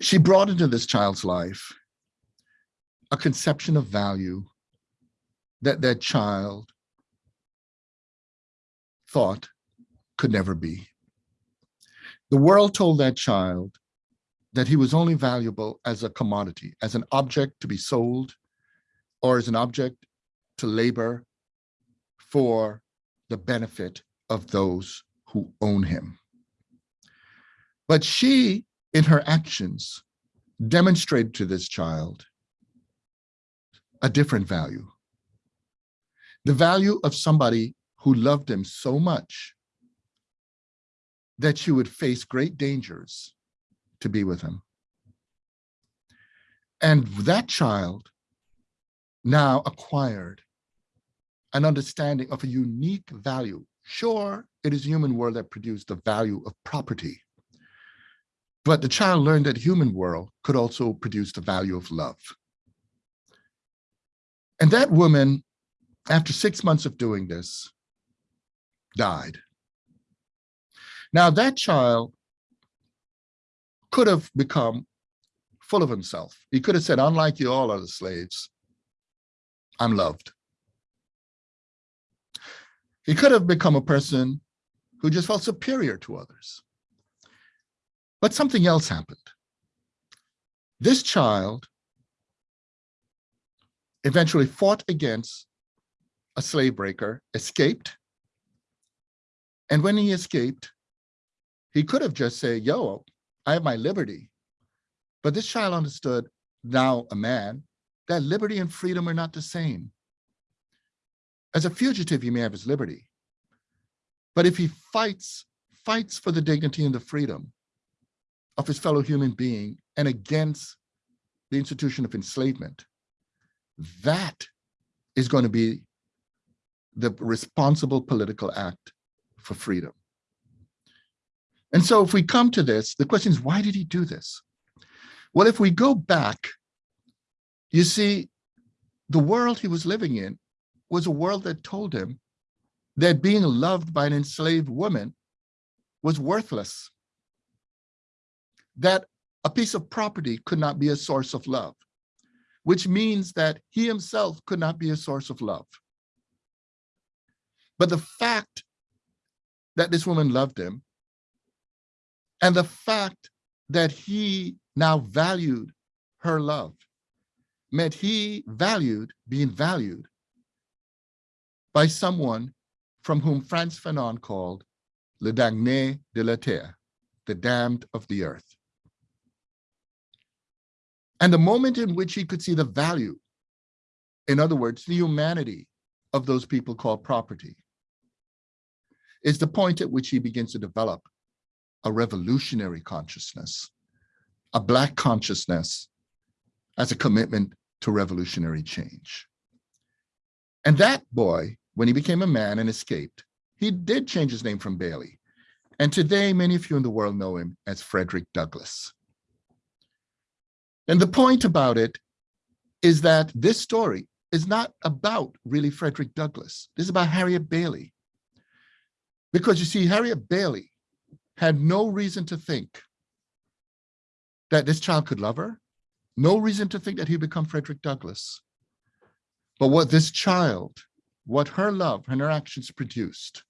She brought into this child's life a conception of value that that child thought could never be. The world told that child that he was only valuable as a commodity, as an object to be sold, or as an object to labor for the benefit of those who own him. But she, in her actions, demonstrated to this child a different value. The value of somebody who loved him so much that she would face great dangers to be with him. And that child now acquired an understanding of a unique value. Sure, it is human world that produced the value of property, but the child learned that human world could also produce the value of love. And that woman, after six months of doing this, died. Now that child could have become full of himself. He could have said, unlike you all other slaves, I'm loved. He could have become a person who just felt superior to others. But something else happened. This child eventually fought against a slave breaker, escaped. And when he escaped, he could have just said, yo, I have my liberty. But this child understood, now a man, that liberty and freedom are not the same. As a fugitive, he may have his liberty. But if he fights, fights for the dignity and the freedom of his fellow human being and against the institution of enslavement, that is going to be the responsible political act for freedom. And so if we come to this, the question is, why did he do this? Well, if we go back, you see, the world he was living in was a world that told him that being loved by an enslaved woman was worthless, that a piece of property could not be a source of love, which means that he himself could not be a source of love. But the fact that this woman loved him and the fact that he now valued her love meant he valued being valued by someone from whom Frantz Fanon called Le Damné de la Terre, the damned of the earth. And the moment in which he could see the value in other words, the humanity of those people called property, is the point at which he begins to develop a revolutionary consciousness, a Black consciousness as a commitment to revolutionary change. And that boy, when he became a man and escaped, he did change his name from Bailey. And today, many of you in the world know him as Frederick Douglass. And the point about it is that this story is not about really Frederick Douglass. This is about Harriet Bailey. Because you see, Harriet Bailey had no reason to think that this child could love her, no reason to think that he'd become Frederick Douglass. But what this child, what her love and her actions produced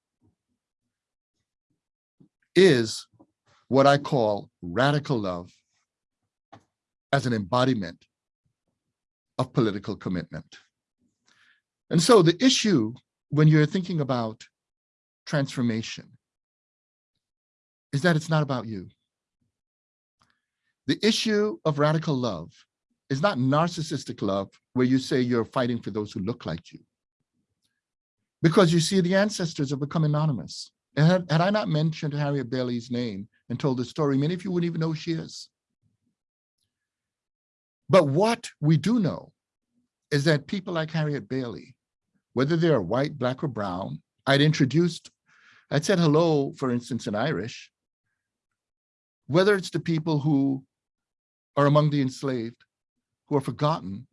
is what I call radical love as an embodiment of political commitment. And so the issue when you're thinking about transformation is that it's not about you. The issue of radical love is not narcissistic love where you say you're fighting for those who look like you. Because you see the ancestors have become anonymous. And had, had I not mentioned Harriet Bailey's name and told the story, many of you wouldn't even know who she is. But what we do know is that people like Harriet Bailey, whether they are white, black, or brown, I'd introduced, I'd said hello, for instance, in Irish, whether it's the people who are among the enslaved, who are forgotten,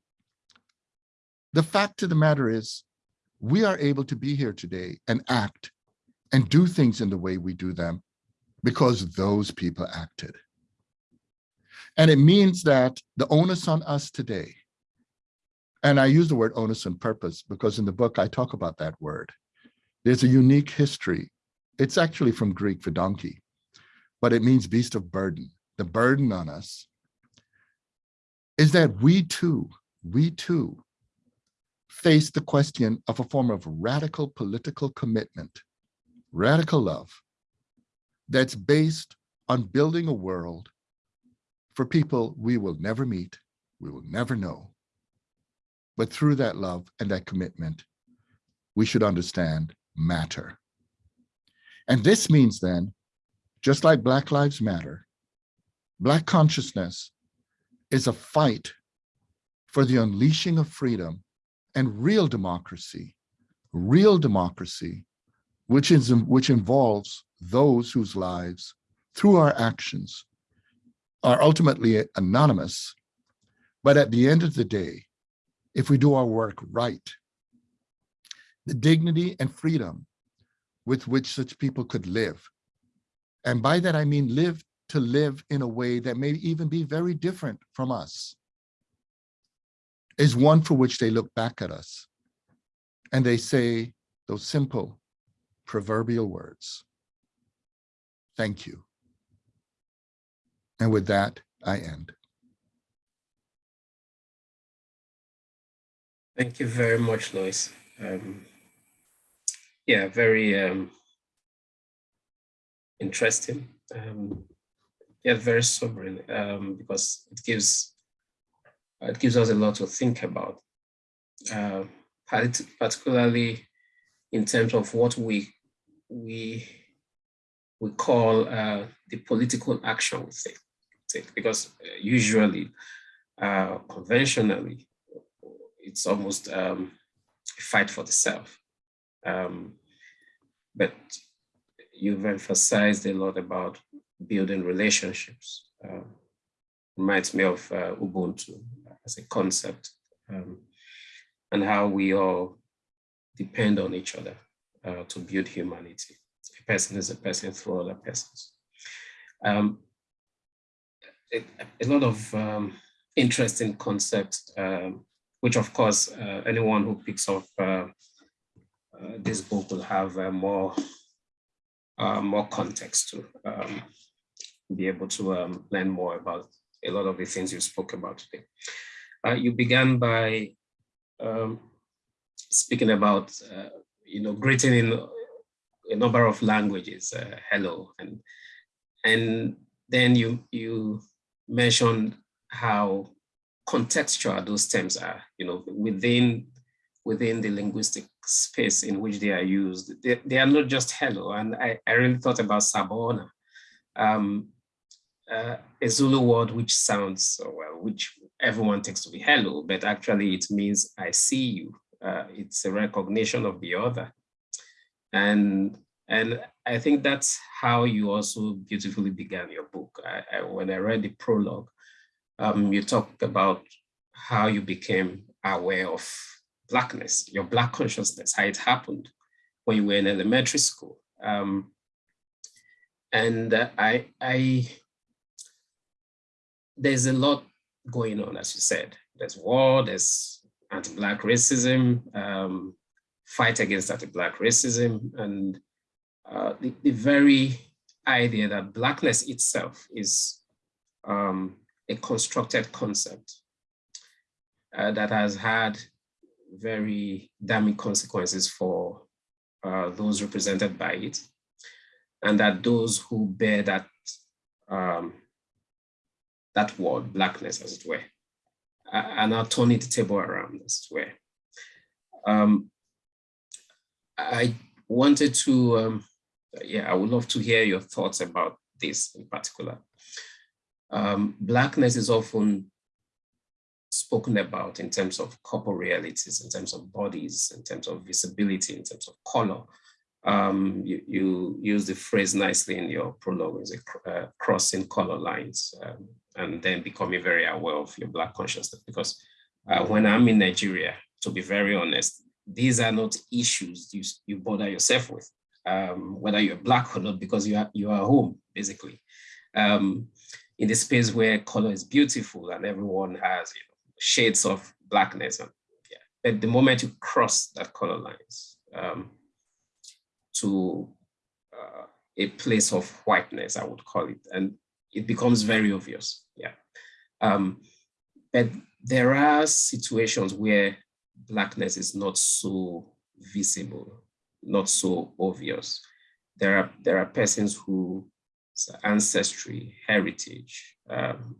the fact of the matter is we are able to be here today and act and do things in the way we do them because those people acted. And it means that the onus on us today, and I use the word onus on purpose because in the book I talk about that word. There's a unique history. It's actually from Greek for donkey, but it means beast of burden. The burden on us is that we too, we too face the question of a form of radical political commitment, radical love, that's based on building a world for people we will never meet, we will never know. But through that love and that commitment, we should understand matter. And this means then, just like Black Lives Matter, Black consciousness is a fight for the unleashing of freedom and real democracy, real democracy, which, is, which involves those whose lives, through our actions, are ultimately anonymous. But at the end of the day, if we do our work right, the dignity and freedom with which such people could live. And by that, I mean live to live in a way that may even be very different from us, is one for which they look back at us and they say those simple proverbial words, thank you. And with that, I end. Thank you very much, Lewis. Um, yeah, very um, interesting. Um, yeah, very sobering um, because it gives it gives us a lot to think about, uh, particularly in terms of what we we we call uh, the political action we because uh, usually, uh, conventionally, it's almost um, a fight for the self. Um, but you've emphasized a lot about building relationships. Uh, reminds me of uh, Ubuntu as a concept um, and how we all depend on each other uh, to build humanity. A person is a person through other persons. Um, a, a lot of um, interesting concepts, um, which of course uh, anyone who picks up uh, uh, this book will have uh, more uh, more context to um, be able to um, learn more about a lot of the things you spoke about today. Uh, you began by um, speaking about you know greeting in a number of languages, hello, and and then you you mentioned how contextual those terms are, you know, within within the linguistic space in which they are used. They, they are not just hello. And I, I really thought about Sawubona, um, uh, a Zulu word which sounds, well, which everyone takes to be hello, but actually it means I see you. Uh, it's a recognition of the other. And, and I think that's how you also beautifully began your book. I, I, when I read the prologue, um, you talked about how you became aware of blackness, your black consciousness, how it happened when you were in elementary school. Um, and I, I, there's a lot going on, as you said. There's war, there's anti-black racism, um, fight against anti-black racism, and uh, the, the, very idea that blackness itself is um, a constructed concept uh, that has had very damning consequences for uh, those represented by it, and that those who bear that um, that word, blackness, as it were, are now turning the table around, as it were. Um, I wanted to, um, yeah, I would love to hear your thoughts about this in particular. Um, blackness is often spoken about in terms of corporealities, in terms of bodies, in terms of visibility, in terms of color. Um, you, you, use the phrase nicely in your prologue, is uh, crossing color lines, um, and then becoming very aware of your Black consciousness. Because uh, when I'm in Nigeria, to be very honest, these are not issues you, you bother yourself with, um, whether you're Black or not, because you are, you are home, basically. Um, in the space where color is beautiful and everyone has you know, shades of blackness. And, yeah. But the moment you cross that color lines um, to uh, a place of whiteness, I would call it, and it becomes very obvious. Um, but there are situations where blackness is not so visible, not so obvious. There are there are persons who ancestry, heritage, um,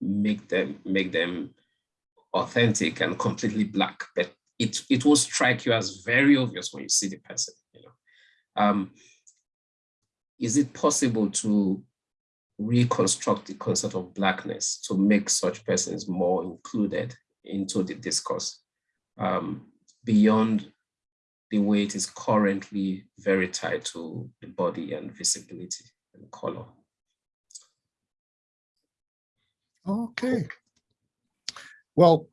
make them make them authentic and completely black, but it it will strike you as very obvious when you see the person. You know, um, is it possible to reconstruct the concept of blackness to make such persons more included into the discourse um, beyond the way it is currently very tied to the body and visibility? and color. Okay. Well,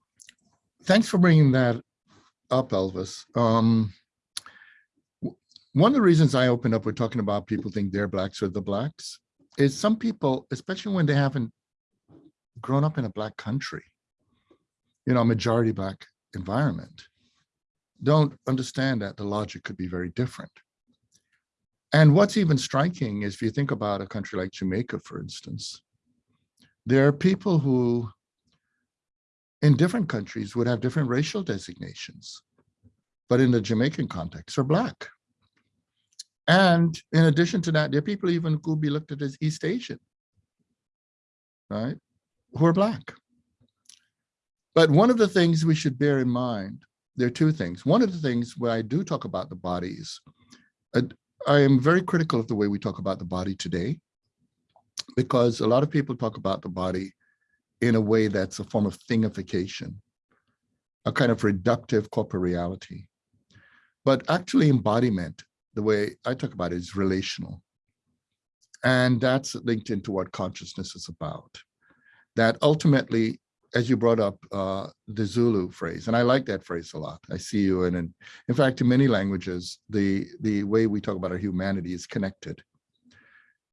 thanks for bringing that up, Elvis. Um, one of the reasons I opened up with talking about people think they're blacks or the blacks is some people, especially when they haven't grown up in a black country, you know, a majority black environment, don't understand that the logic could be very different. And what's even striking is if you think about a country like Jamaica, for instance, there are people who in different countries would have different racial designations, but in the Jamaican context are black. And in addition to that, there are people even who be looked at as East Asian, right, who are black. But one of the things we should bear in mind, there are two things. One of the things where I do talk about the bodies, uh, I am very critical of the way we talk about the body today, because a lot of people talk about the body in a way that's a form of thingification, a kind of reductive corporeality. But actually embodiment, the way I talk about it is relational. And that's linked into what consciousness is about. That ultimately as you brought up uh, the Zulu phrase, and I like that phrase a lot. I see you, and in, in fact, in many languages, the the way we talk about our humanity is connected.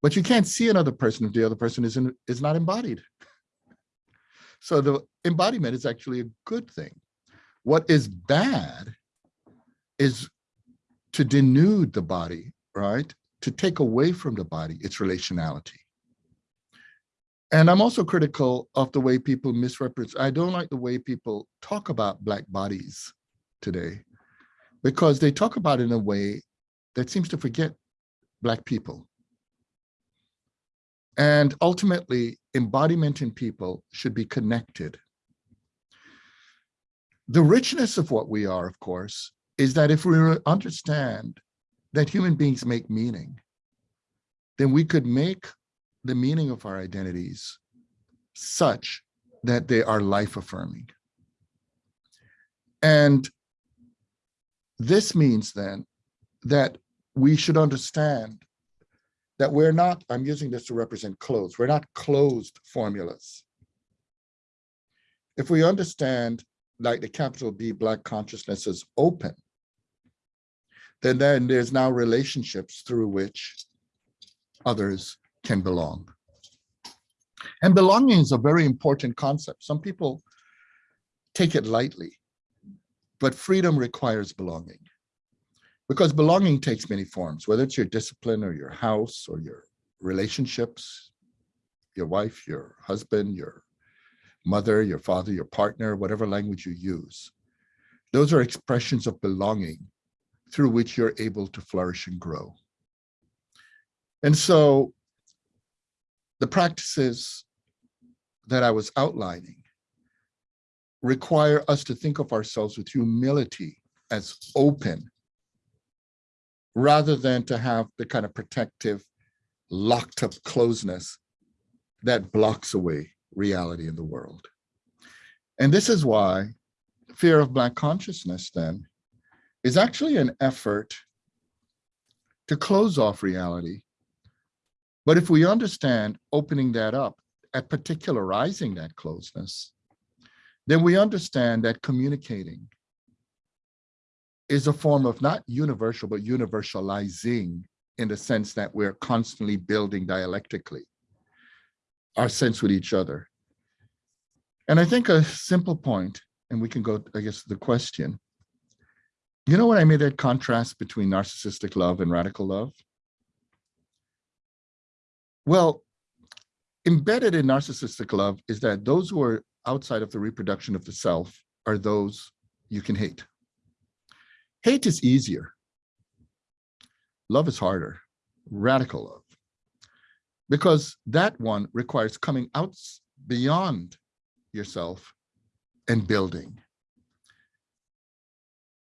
But you can't see another person if the other person isn't is not embodied. So the embodiment is actually a good thing. What is bad is to denude the body, right? To take away from the body its relationality. And I'm also critical of the way people misrepresent. I don't like the way people talk about Black bodies today because they talk about it in a way that seems to forget Black people. And ultimately, embodiment in people should be connected. the richness of what we are, of course, is that if we understand that human beings make meaning, then we could make the meaning of our identities such that they are life affirming. And this means then that we should understand that we're not, I'm using this to represent closed, we're not closed formulas. If we understand like the capital B Black consciousness is open, then, then there's now relationships through which others can belong. And belonging is a very important concept. Some people take it lightly, but freedom requires belonging. Because belonging takes many forms, whether it's your discipline or your house or your relationships, your wife, your husband, your mother, your father, your partner, whatever language you use. Those are expressions of belonging through which you're able to flourish and grow. And so the practices that I was outlining require us to think of ourselves with humility as open rather than to have the kind of protective locked up closeness that blocks away reality in the world. And this is why fear of Black consciousness then is actually an effort to close off reality. But if we understand opening that up, at particularizing that closeness, then we understand that communicating is a form of not universal, but universalizing in the sense that we're constantly building dialectically our sense with each other. And I think a simple point, and we can go, I guess, the question. You know what I made that contrast between narcissistic love and radical love? Well, embedded in narcissistic love is that those who are outside of the reproduction of the self are those you can hate. Hate is easier. Love is harder, radical love because that one requires coming out beyond yourself and building.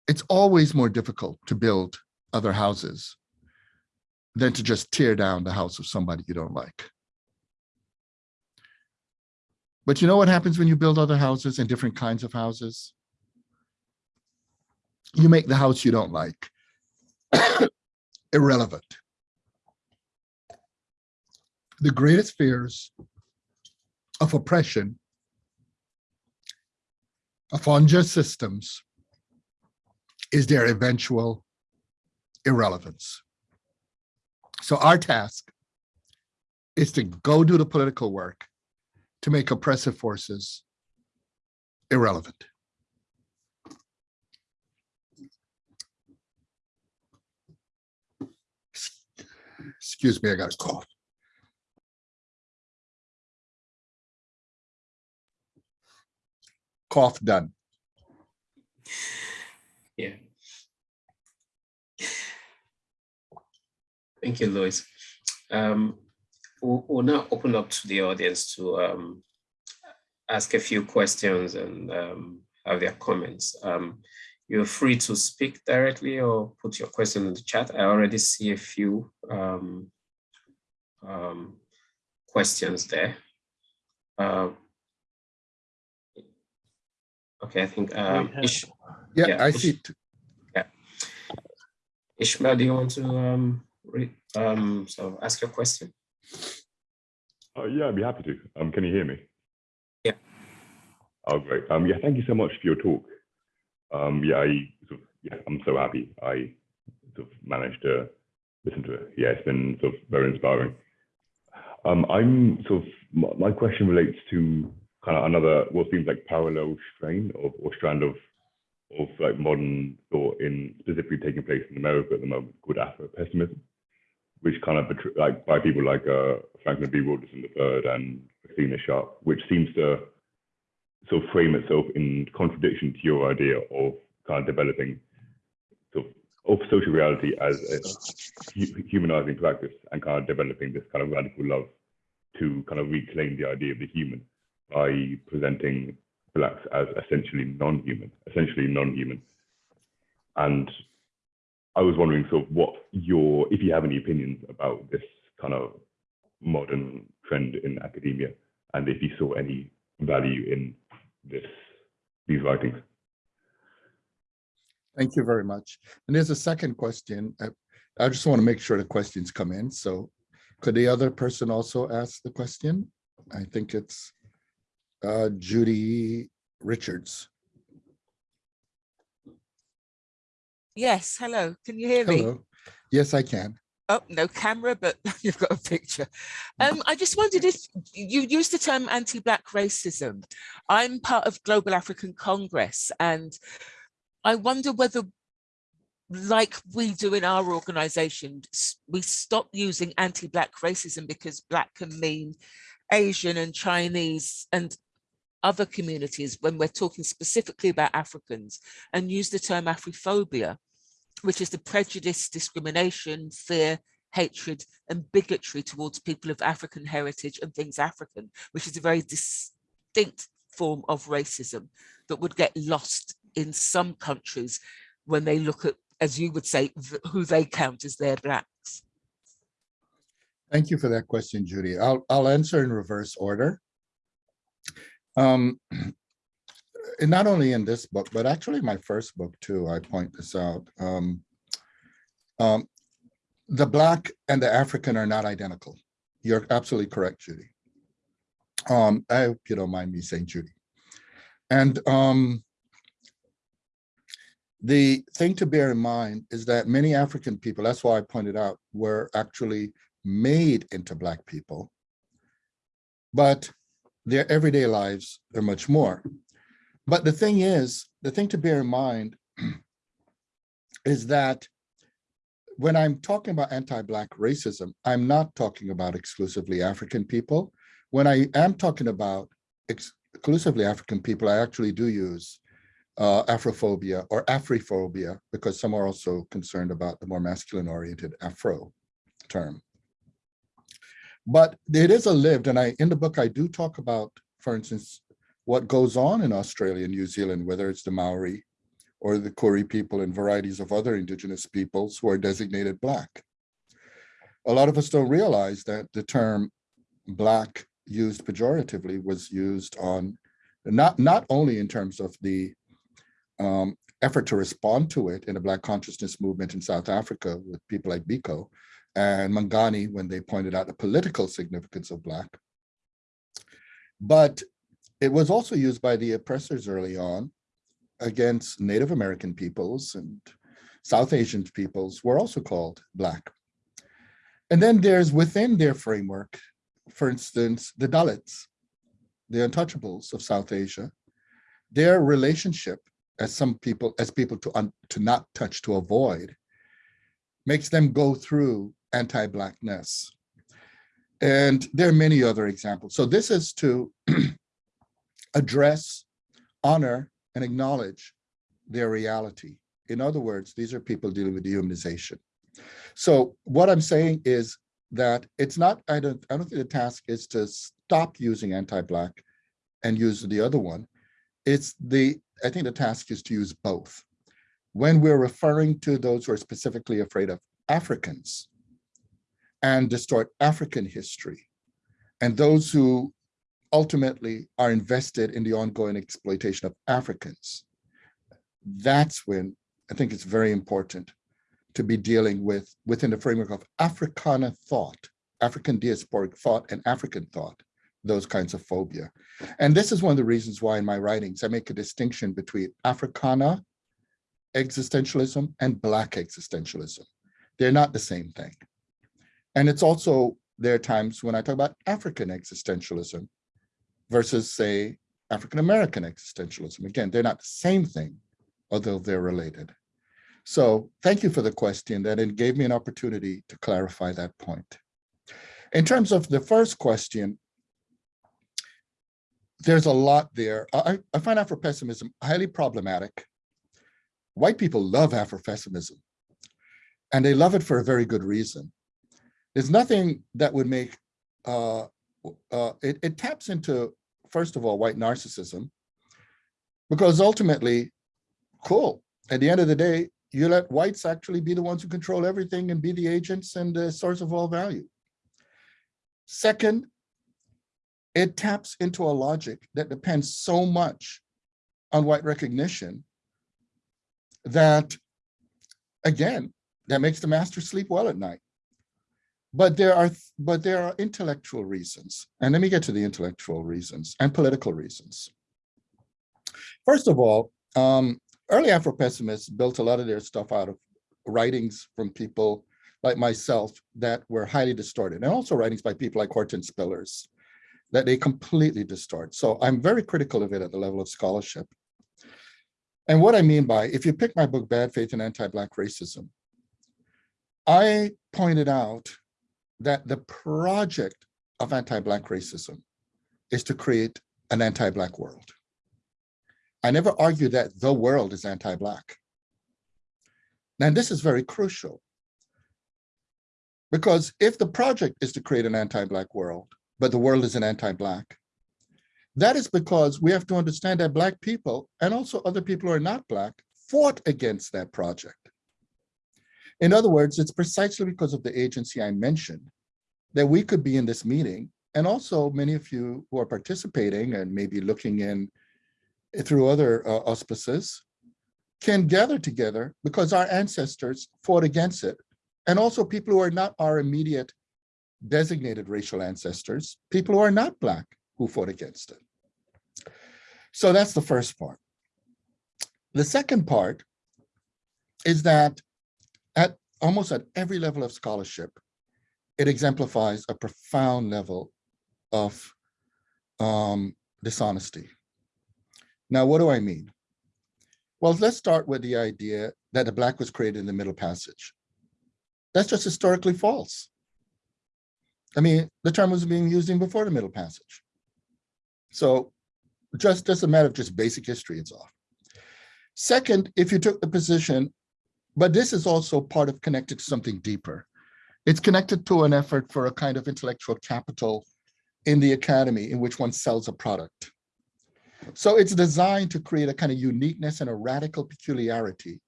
It's always more difficult to build other houses than to just tear down the house of somebody you don't like. But you know what happens when you build other houses and different kinds of houses? You make the house you don't like irrelevant the greatest fears of oppression of unjust systems is their eventual irrelevance. So our task is to go do the political work to make oppressive forces irrelevant. Excuse me, I got a cough. cough done. Yeah. Thank you, Lewis. Um, we'll, we'll, now open up to the audience to um, ask a few questions and um, have their comments. Um, you're free to speak directly or put your question in the chat. I already see a few um, um, questions there. Uh, Okay, I think um, Ish yeah, yeah, I Ish see. It. Yeah, Ishmael, do you want to um, um, so ask your question? Uh, yeah, I'd be happy to. Um, can you hear me? Yeah. Oh, great. Um, yeah, thank you so much for your talk. Um, yeah, I sort of, yeah, I'm so happy I sort of managed to listen to it. Yeah, it's been sort of very inspiring. Um, I'm sort of my question relates to kind of another what seems like parallel strain of, or strand of of like modern thought in specifically taking place in America at the moment called Afro-pessimism, which kind of like by people like uh, Frank B. Wilderson III and Christina Sharpe, which seems to sort of frame itself in contradiction to your idea of kind of developing sort of, of social reality as a humanizing practice and kind of developing this kind of radical love to kind of reclaim the idea of the human by presenting blacks as essentially non-human, essentially non-human. And I was wondering sort of what your, if you have any opinions about this kind of modern trend in academia, and if you saw any value in this, these writings. Thank you very much. And there's a second question. I, I just want to make sure the questions come in. So could the other person also ask the question? I think it's uh, Judy Richards. Yes, hello. Can you hear me? Hello. Yes, I can. Oh, no camera, but you've got a picture. Um, I just wondered if you used the term anti-Black racism. I'm part of Global African Congress, and I wonder whether, like we do in our organization, we stop using anti-Black racism because Black can mean Asian and Chinese and other communities when we're talking specifically about Africans and use the term Afrophobia, which is the prejudice, discrimination, fear, hatred and bigotry towards people of African heritage and things African, which is a very distinct form of racism that would get lost in some countries when they look at, as you would say, who they count as their blacks. Thank you for that question, Judy. I'll, I'll answer in reverse order. Um, and not only in this book, but actually my first book too, I point this out. Um, um, the Black and the African are not identical. You're absolutely correct, Judy. Um, I hope you don't mind me saying Judy. And um, the thing to bear in mind is that many African people, that's why I pointed out, were actually made into Black people, but their everyday lives are much more. But the thing is, the thing to bear in mind is that when I'm talking about anti-Black racism, I'm not talking about exclusively African people. When I am talking about ex- exclusively African people, I actually do use uh, Afrophobia or Afrophobia because some are also concerned about the more masculine oriented Afro term. But it is a lived, and I in the book I do talk about, for instance, what goes on in Australia and New Zealand, whether it's the Maori or the Koori people and varieties of other indigenous peoples who are designated Black. A lot of us don't realize that the term Black used pejoratively was used on not, not only in terms of the um, effort to respond to it in the Black consciousness movement in South Africa with people like Biko and Manganyi when they pointed out the political significance of Black. But it was also used by the oppressors early on against Native American peoples and South Asian peoples were also called Black. And then there's within their framework, for instance, the Dalits, the untouchables of South Asia, their relationship as some people, as people to, to not touch, to avoid, makes them go through anti-Blackness. And there are many other examples. So this is to address, honor, and acknowledge their reality. In other words, these are people dealing with dehumanization. So what I'm saying is that it's not, I don't, I don't think the task is to stop using anti-Black and use the other one. It's the, I think the task is to use both. When we're referring to those who are specifically afraid of Africans and distort African history, and those who ultimately are invested in the ongoing exploitation of Africans, that's when I think it's very important to be dealing with within the framework of Africana thought, African diasporic thought and African thought, those kinds of phobia. And this is one of the reasons why in my writings, I make a distinction between Africana existentialism and Black existentialism. They're not the same thing. And it's also, there are times when I talk about African existentialism versus say, African-American existentialism. Again, they're not the same thing, although they're related. So thank you for the question that it gave me an opportunity to clarify that point. In terms of the first question, there's a lot there. I, I find Afro-pessimism highly problematic. White people love Afro-pessimism, and they love it for a very good reason. There's nothing that would make, uh, uh, it, it taps into, first of all, white narcissism, Because ultimately, cool, at the end of the day, you let whites actually be the ones who control everything and be the agents and the source of all value. Second, it taps into a logic that depends so much on white recognition that, again, that makes the master sleep well at night. But there are, but there are intellectual reasons. And let me get to the intellectual reasons and political reasons. First of all, um, early Afro-pessimists built a lot of their stuff out of writings from people like myself that were highly distorted, and also writings by people like Hortense Spillers that they completely distort. So I'm very critical of it at the level of scholarship. And what I mean by, if you pick my book, Bad Faith and Anti-Black Racism, I pointed out that the project of anti-Black racism is to create an anti-Black world. I never argue that the world is anti-Black. And this is very crucial. Because if the project is to create an anti-Black world, but the world is an anti-Black, that is because we have to understand that Black people, and also other people who are not Black, fought against that project. In other words, it's precisely because of the agency I mentioned that we could be in this meeting, and also many of you who are participating and maybe looking in through other uh, auspices, can gather together because our ancestors fought against it. And also people who are not our immediate designated racial ancestors, people who are not Black who fought against it. So that's the first part. The second part is that at almost at every level of scholarship, it exemplifies a profound level of um, dishonesty. Now, what do I mean? Well, let's start with the idea that the Black was created in the Middle Passage. That's just historically false. I mean, the term was being used even before the Middle Passage. So just, just a matter of just basic history, it's off. Second, if you took the position, but this is also part of connected to something deeper. It's connected to an effort for a kind of intellectual capital in the academy in which one sells a product. So it's designed to create a kind of uniqueness and a radical peculiarity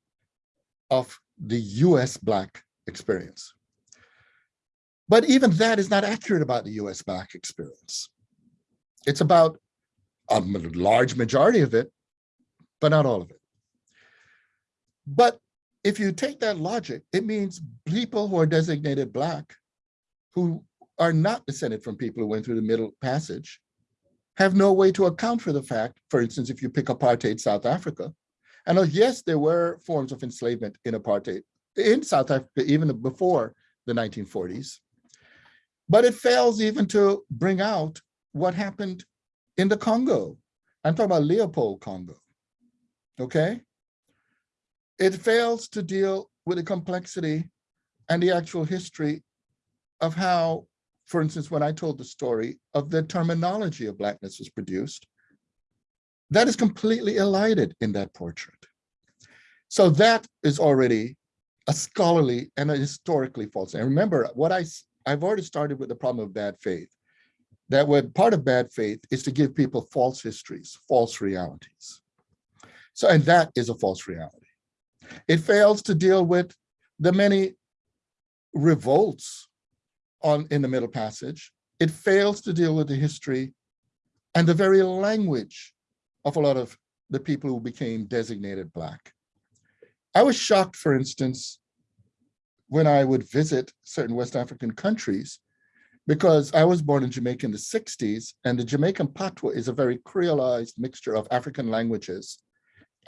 of the US Black experience. But even that is not accurate about the US Black experience. It's about a large majority of it, but not all of it. But if you take that logic, it means people who are designated Black, who are not descended from people who went through the Middle Passage, have no way to account for the fact, for instance, if you pick apartheid South Africa, and oh, yes, there were forms of enslavement in apartheid in South Africa, even before the 1940s, but it fails even to bring out what happened in the Congo. I'm talking about Leopold Congo, okay? It fails to deal with the complexity and the actual history of how, for instance, when I told the story of the terminology of Blackness was produced, that is completely elided in that portrait. So that is already a scholarly and a historically false. And remember, what I I've already started with the problem of bad faith. That what part of bad faith is to give people false histories, false realities. So, and that is a false reality. It fails to deal with the many revolts on in the Middle Passage. It fails to deal with the history and the very language of a lot of the people who became designated Black. I was shocked, for instance, when I would visit certain West African countries, because I was born in Jamaica in the 60s, and the Jamaican patois is a very creolized mixture of African languages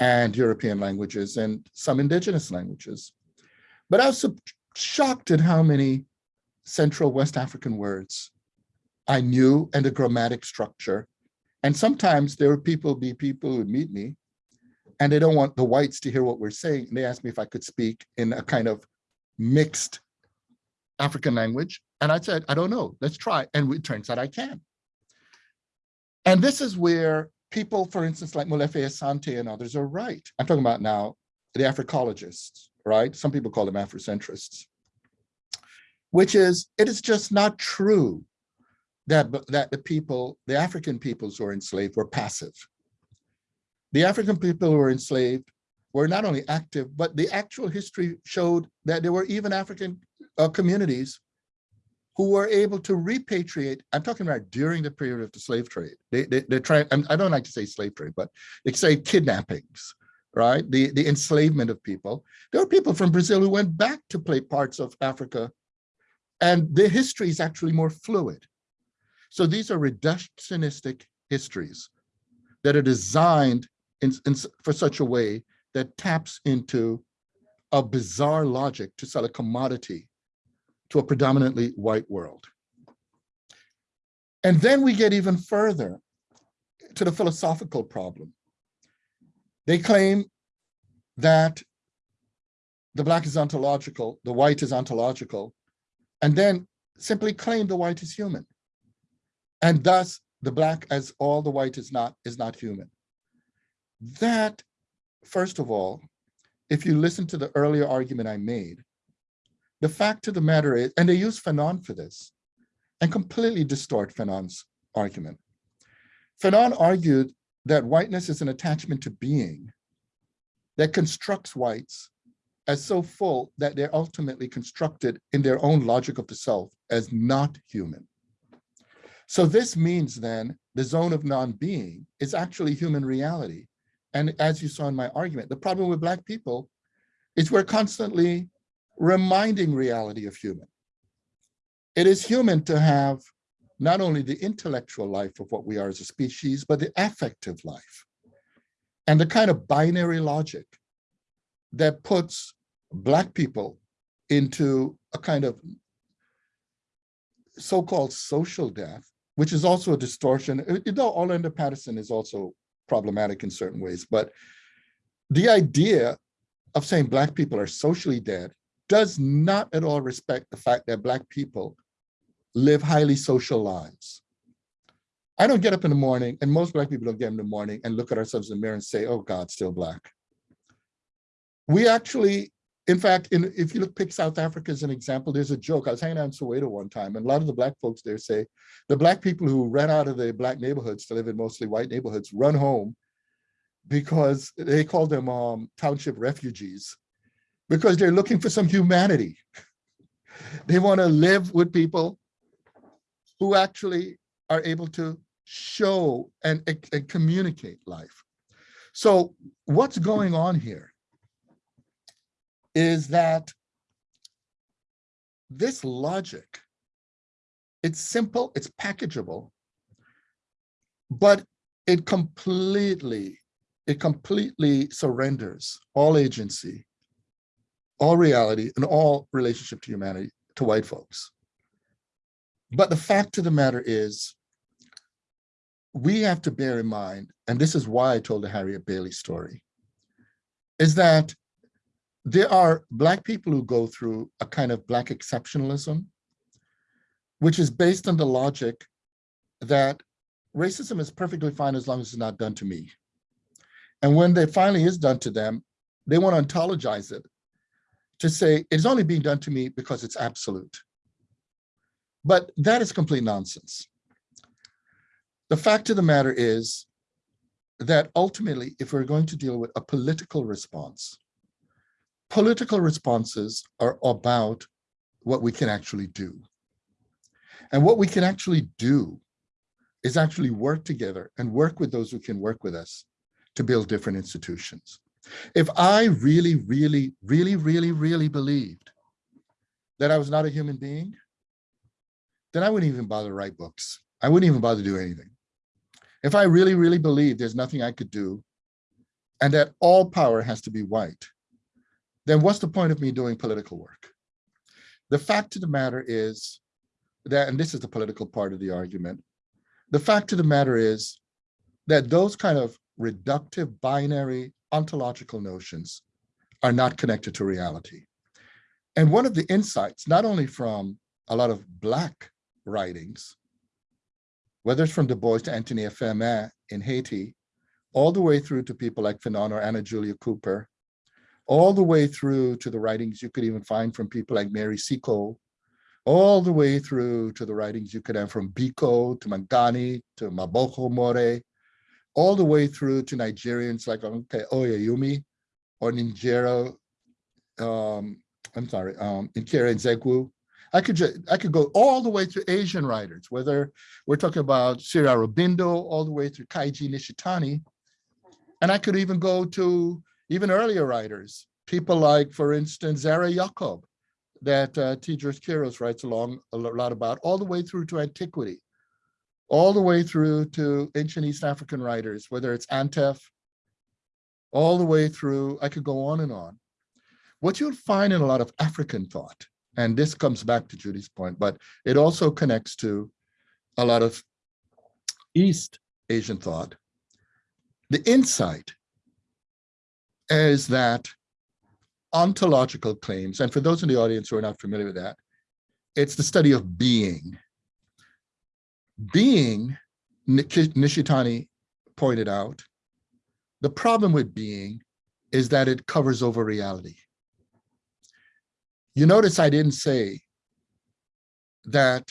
and European languages and some indigenous languages. But I was shocked at how many Central West African words I knew and the grammatic structure. And sometimes there would people be people who meet me and they don't want the whites to hear what we're saying. And they asked me if I could speak in a kind of mixed African language. And I said, I don't know, let's try. And it turns out I can. And this is where people, for instance, like Molefi Asante and others are right. I'm talking about now the Africologists, right? Some people call them Afrocentrists, which is, it is just not true that, that the people, the African peoples who were enslaved were passive. the African people who were enslaved were not only active, but the actual history showed that there were even African uh, communities who were able to repatriate. I'm talking about during the period of the slave trade. They, they, they're trying, I don't like to say slave trade, but they say kidnappings, right? The, the enslavement of people. There were people from Brazil who went back to play parts of Africa and their history is actually more fluid. So these are reductionistic histories that are designed in, in, for such a way that taps into a bizarre logic to sell a commodity to a predominantly white world. And then we get even further to the philosophical problem. They claim that the black is ontological, the white is ontological, and then simply claim the white is human. And thus the black as all the white is not, is not human. That, first of all, if you listen to the earlier argument I made, the fact of the matter is, and they use Fanon for this, and completely distort Fanon's argument. Fanon argued that whiteness is an attachment to being that constructs whites as so full that they're ultimately constructed in their own logic of the self as not human. So this means then the zone of non-being is actually human reality. And as you saw in my argument, the problem with Black people is we're constantly reminding reality of human. It is human to have not only the intellectual life of what we are as a species, but the affective life. And the kind of binary logic that puts Black people into a kind of so-called social death, which is also a distortion. You know, Orlando Patterson is also problematic in certain ways, but the idea of saying Black people are socially dead does not at all respect the fact that Black people live highly social lives. I don't get up in the morning, and most Black people don't get up in the morning and look at ourselves in the mirror and say, oh God, still Black. We actually in fact, in, if you look, pick South Africa as an example, there's a joke. I was hanging out in Soweto one time, and a lot of the black folks there say, the black people who ran out of the black neighborhoods to live in mostly white neighborhoods run home because they call them um, township refugees, because they're looking for some humanity. they want to live with people who actually are able to show and, and communicate life. So what's going on here? is that this logic, it's simple, it's packageable, but it completely, it completely surrenders all agency, all reality, and all relationship to humanity to white folks. But the fact of the matter is, we have to bear in mind, and this is why I told the Harriet Bailey story, is that there are Black people who go through a kind of Black exceptionalism, which is based on the logic that racism is perfectly fine as long as it's not done to me. And when it finally is done to them, they want to ontologize it to say it's only being done to me because it's absolute. But that is complete nonsense. The fact of the matter is that ultimately, if we're going to deal with a political response, Political responses are about what we can actually do. And what we can actually do is actually work together and work with those who can work with us to build different institutions. If I really, really, really, really, really believed that I was not a human being, then I wouldn't even bother to write books. I wouldn't even bother to do anything. If I really, really believe there's nothing I could do and that all power has to be white, then what's the point of me doing political work? The fact of the matter is that, and this is the political part of the argument, the fact of the matter is that those kind of reductive binary ontological notions are not connected to reality. And one of the insights, not only from a lot of Black writings, whether it's from Du Bois to Anténor Firmin in Haiti, all the way through to people like Fanon or Anna Julia Cooper, all the way through to the writings you could even find from people like Mary Seacole, all the way through to the writings you could have from Biko to Manganyi to Mabogo More, all the way through to Nigerians like okay, Oyewumi or Ninjero, um, I'm sorry, um, Nkiru Nzegwu. I could just, I could go all the way to Asian writers, whether we're talking about Sri Aurobindo, all the way through Keiji Nishitani. And I could even go to even earlier writers, people like, for instance, Zara Yacob, that uh, Teodros Kiros writes along a lot about, all the way through to antiquity, all the way through to ancient East African writers, whether it's Antef, all the way through, I could go on and on. What you'll find in a lot of African thought, and this comes back to Judy's point, but it also connects to a lot of East Asian thought. The insight is that ontological claims, and for those in the audience who are not familiar with that, it's the study of being. Being, Nishitani pointed out, the problem with being is that it covers over reality. You notice I didn't say that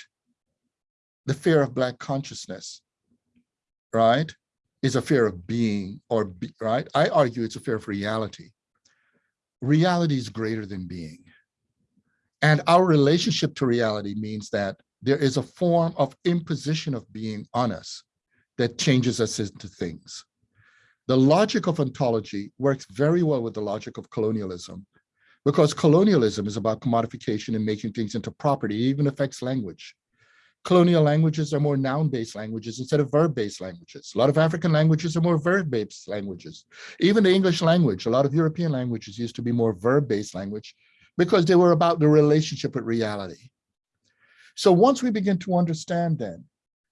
the fear of Black consciousness, right, is a fear of being or, be, right? I argue it's a fear of reality. Reality is greater than being. And our relationship to reality means that there is a form of imposition of being on us that changes us into things. The logic of ontology works very well with the logic of colonialism because colonialism is about commodification and making things into property, it even affects language. Colonial languages are more noun-based languages instead of verb-based languages. A lot of African languages are more verb-based languages. Even the English language, a lot of European languages used to be more verb-based language because they were about the relationship with reality. So once we begin to understand then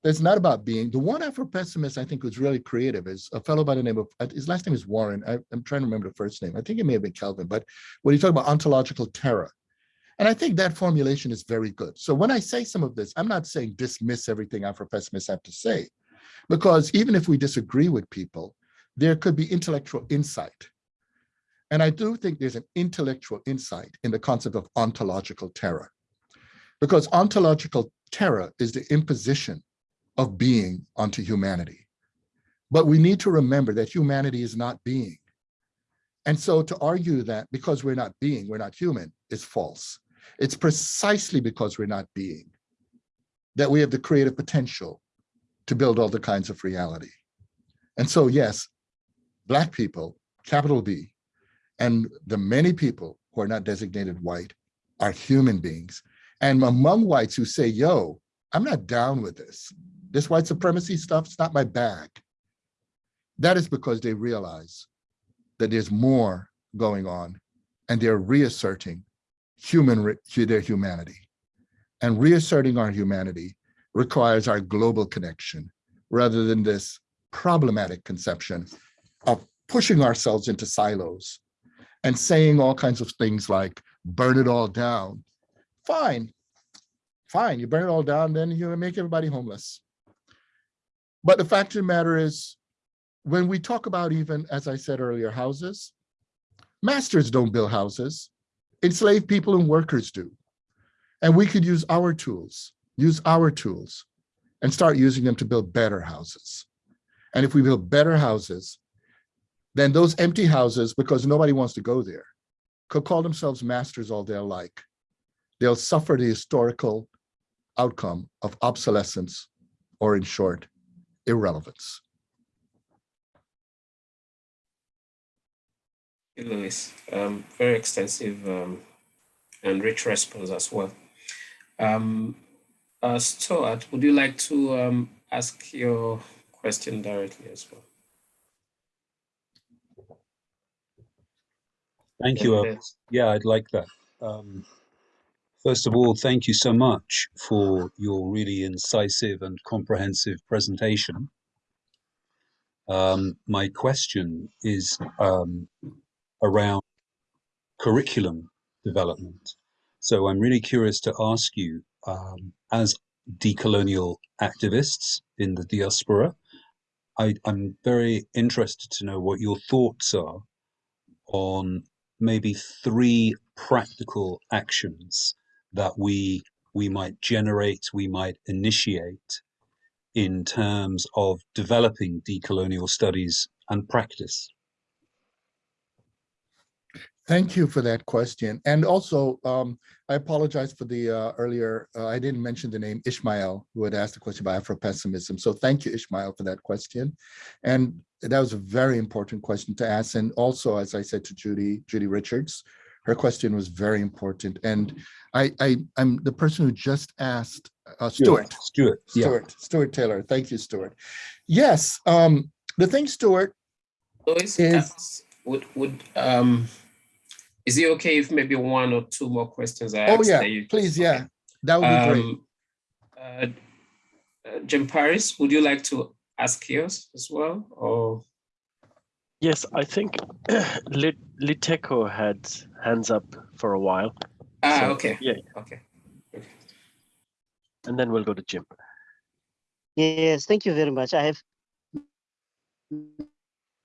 it's not about being. The one Afro-pessimist I think was really creative is a fellow by the name of, uh, his last name is Warren. I, am trying to remember the first name. I think it may have been Calvin, but when he talked about ontological terror. And I think that formulation is very good. So when I say some of this, I'm not saying dismiss everything Afro-pessimists have to say, because even if we disagree with people, there could be intellectual insight. And I do think there's an intellectual insight in the concept of ontological terror, because ontological terror is the imposition of being onto humanity. But we need to remember that humanity is not being. And so to argue that because we're not being, we're not human, is false. It's precisely because we're not being that we have the creative potential to build all the kinds of reality. And so yes, Black people, capital B, and the many people who are not designated white are human beings. And among whites who say, yo, I'm not down with this. This white supremacy stuff, it's not my bag. That is because they realize that there's more going on and they're reasserting human their humanity. And reasserting our humanity requires our global connection rather than this problematic conception of pushing ourselves into silos and saying all kinds of things like burn it all down. Fine, fine, you burn it all down, then you make everybody homeless. But the fact of the matter is, when we talk about even, as I said earlier, houses, masters don't build houses, enslaved people and workers do. And we could use our tools, use our tools and start using them to build better houses. And if we build better houses, then those empty houses, because nobody wants to go there, could call themselves masters all they like. They'll suffer the historical outcome of obsolescence, or in short, irrelevance. Lewis, um, very extensive um, and rich response as well. Um, uh, Stuart, would you like to um, ask your question directly as well? Thank you. Uh, yeah, I'd like that. Um, First of all, thank you so much for your really incisive and comprehensive presentation. Um, my question is um, around curriculum development. So I'm really curious to ask you, um, as decolonial activists in the diaspora, I, I'm very interested to know what your thoughts are on maybe three practical actions that we we might generate, we might initiate in terms of developing decolonial studies and practice? Thank you for that question. And also, um, I apologize for the uh, earlier, uh, I didn't mention the name Ishmael, who had asked the question about Afro-pessimism. So thank you, Ishmael, for that question. And that was a very important question to ask. And also, as I said to Judy, Judy Richards, her question was very important. And I, I, I'm the person who just asked, uh, Stuart, Stuart, yeah. Stuart, Stuart Taylor. Thank you, Stuart. Yes, um, the thing, Stuart, Lewis, Is- would, would, um, is it okay if maybe one or two more questions I oh yeah, you- please, okay. yeah, that would be great. Um, uh, uh, Jim Paris, would you like to ask yours as well, or? Yes, I think Lit Liteco had hands up for a while, Ah, So, okay, yeah. okay. and then we'll go to Jim. Yes, thank you very much. I have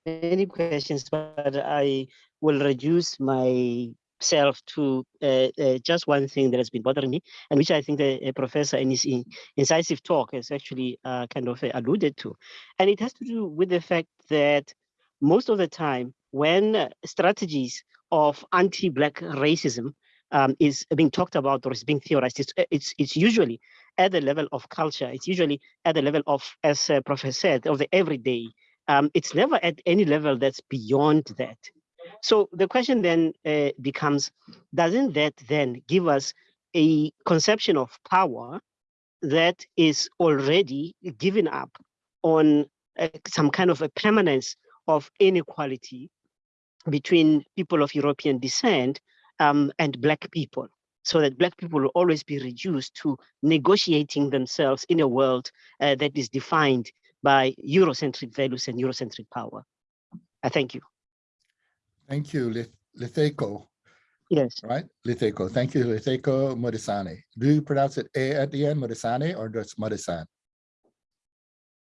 many questions, but I will reduce myself to uh, uh, just one thing that has been bothering me, and which I think the uh, professor in his in- incisive talk has actually uh, kind of uh, alluded to. And it has to do with the fact that most of the time, when uh, strategies of anti-Black racism um, is being talked about or is being theorized, it's, it's, it's usually at the level of culture. It's usually at the level of, as uh, Professor said, of the everyday. Um, it's never at any level that's beyond that. So the question then uh, becomes, doesn't that then give us a conception of power that is already given up on uh, some kind of a permanence of inequality between people of European descent um, and Black people? so that black people will always be reduced to negotiating themselves in a world uh, that is defined by Eurocentric values and Eurocentric power. I thank you. Thank you, Lith- Litheco, Yes, right? Litheco, thank you, Litheco Modisane. Do you pronounce it A at the end, Modisane, or just Modisan?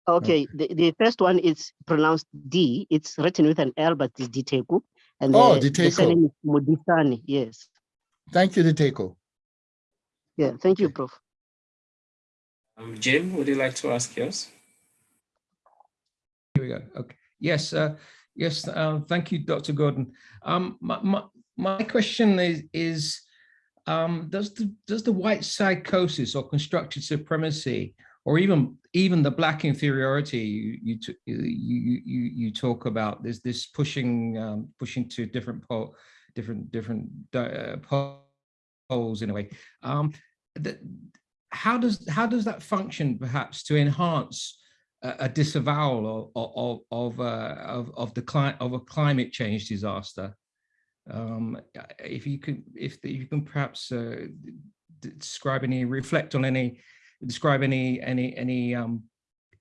Okay. The, the first one is pronounced D. It's written with an L, but it's Diteku. And Oh, the, the Diteko. surname is Modisani. Yes. Thank you, Litheco. Yeah. Thank you, Okay. Prof. Um, Jim, would you like to ask yours? Here we go. Okay. Yes, uh, yes, uh, thank you, Dr. Gordon. Um, my, my, my question is, is um, does the does the white psychosis or constructed supremacy or even even the black inferiority you you you you you, talk about there's this pushing um, pushing to different pole different different uh, poles in a way um, how does how does that function perhaps to enhance a, a disavowal of of of, uh, of of the cli- of a climate change disaster. Um, if you could, if the, you can perhaps uh, describe any, reflect on any, describe any any any um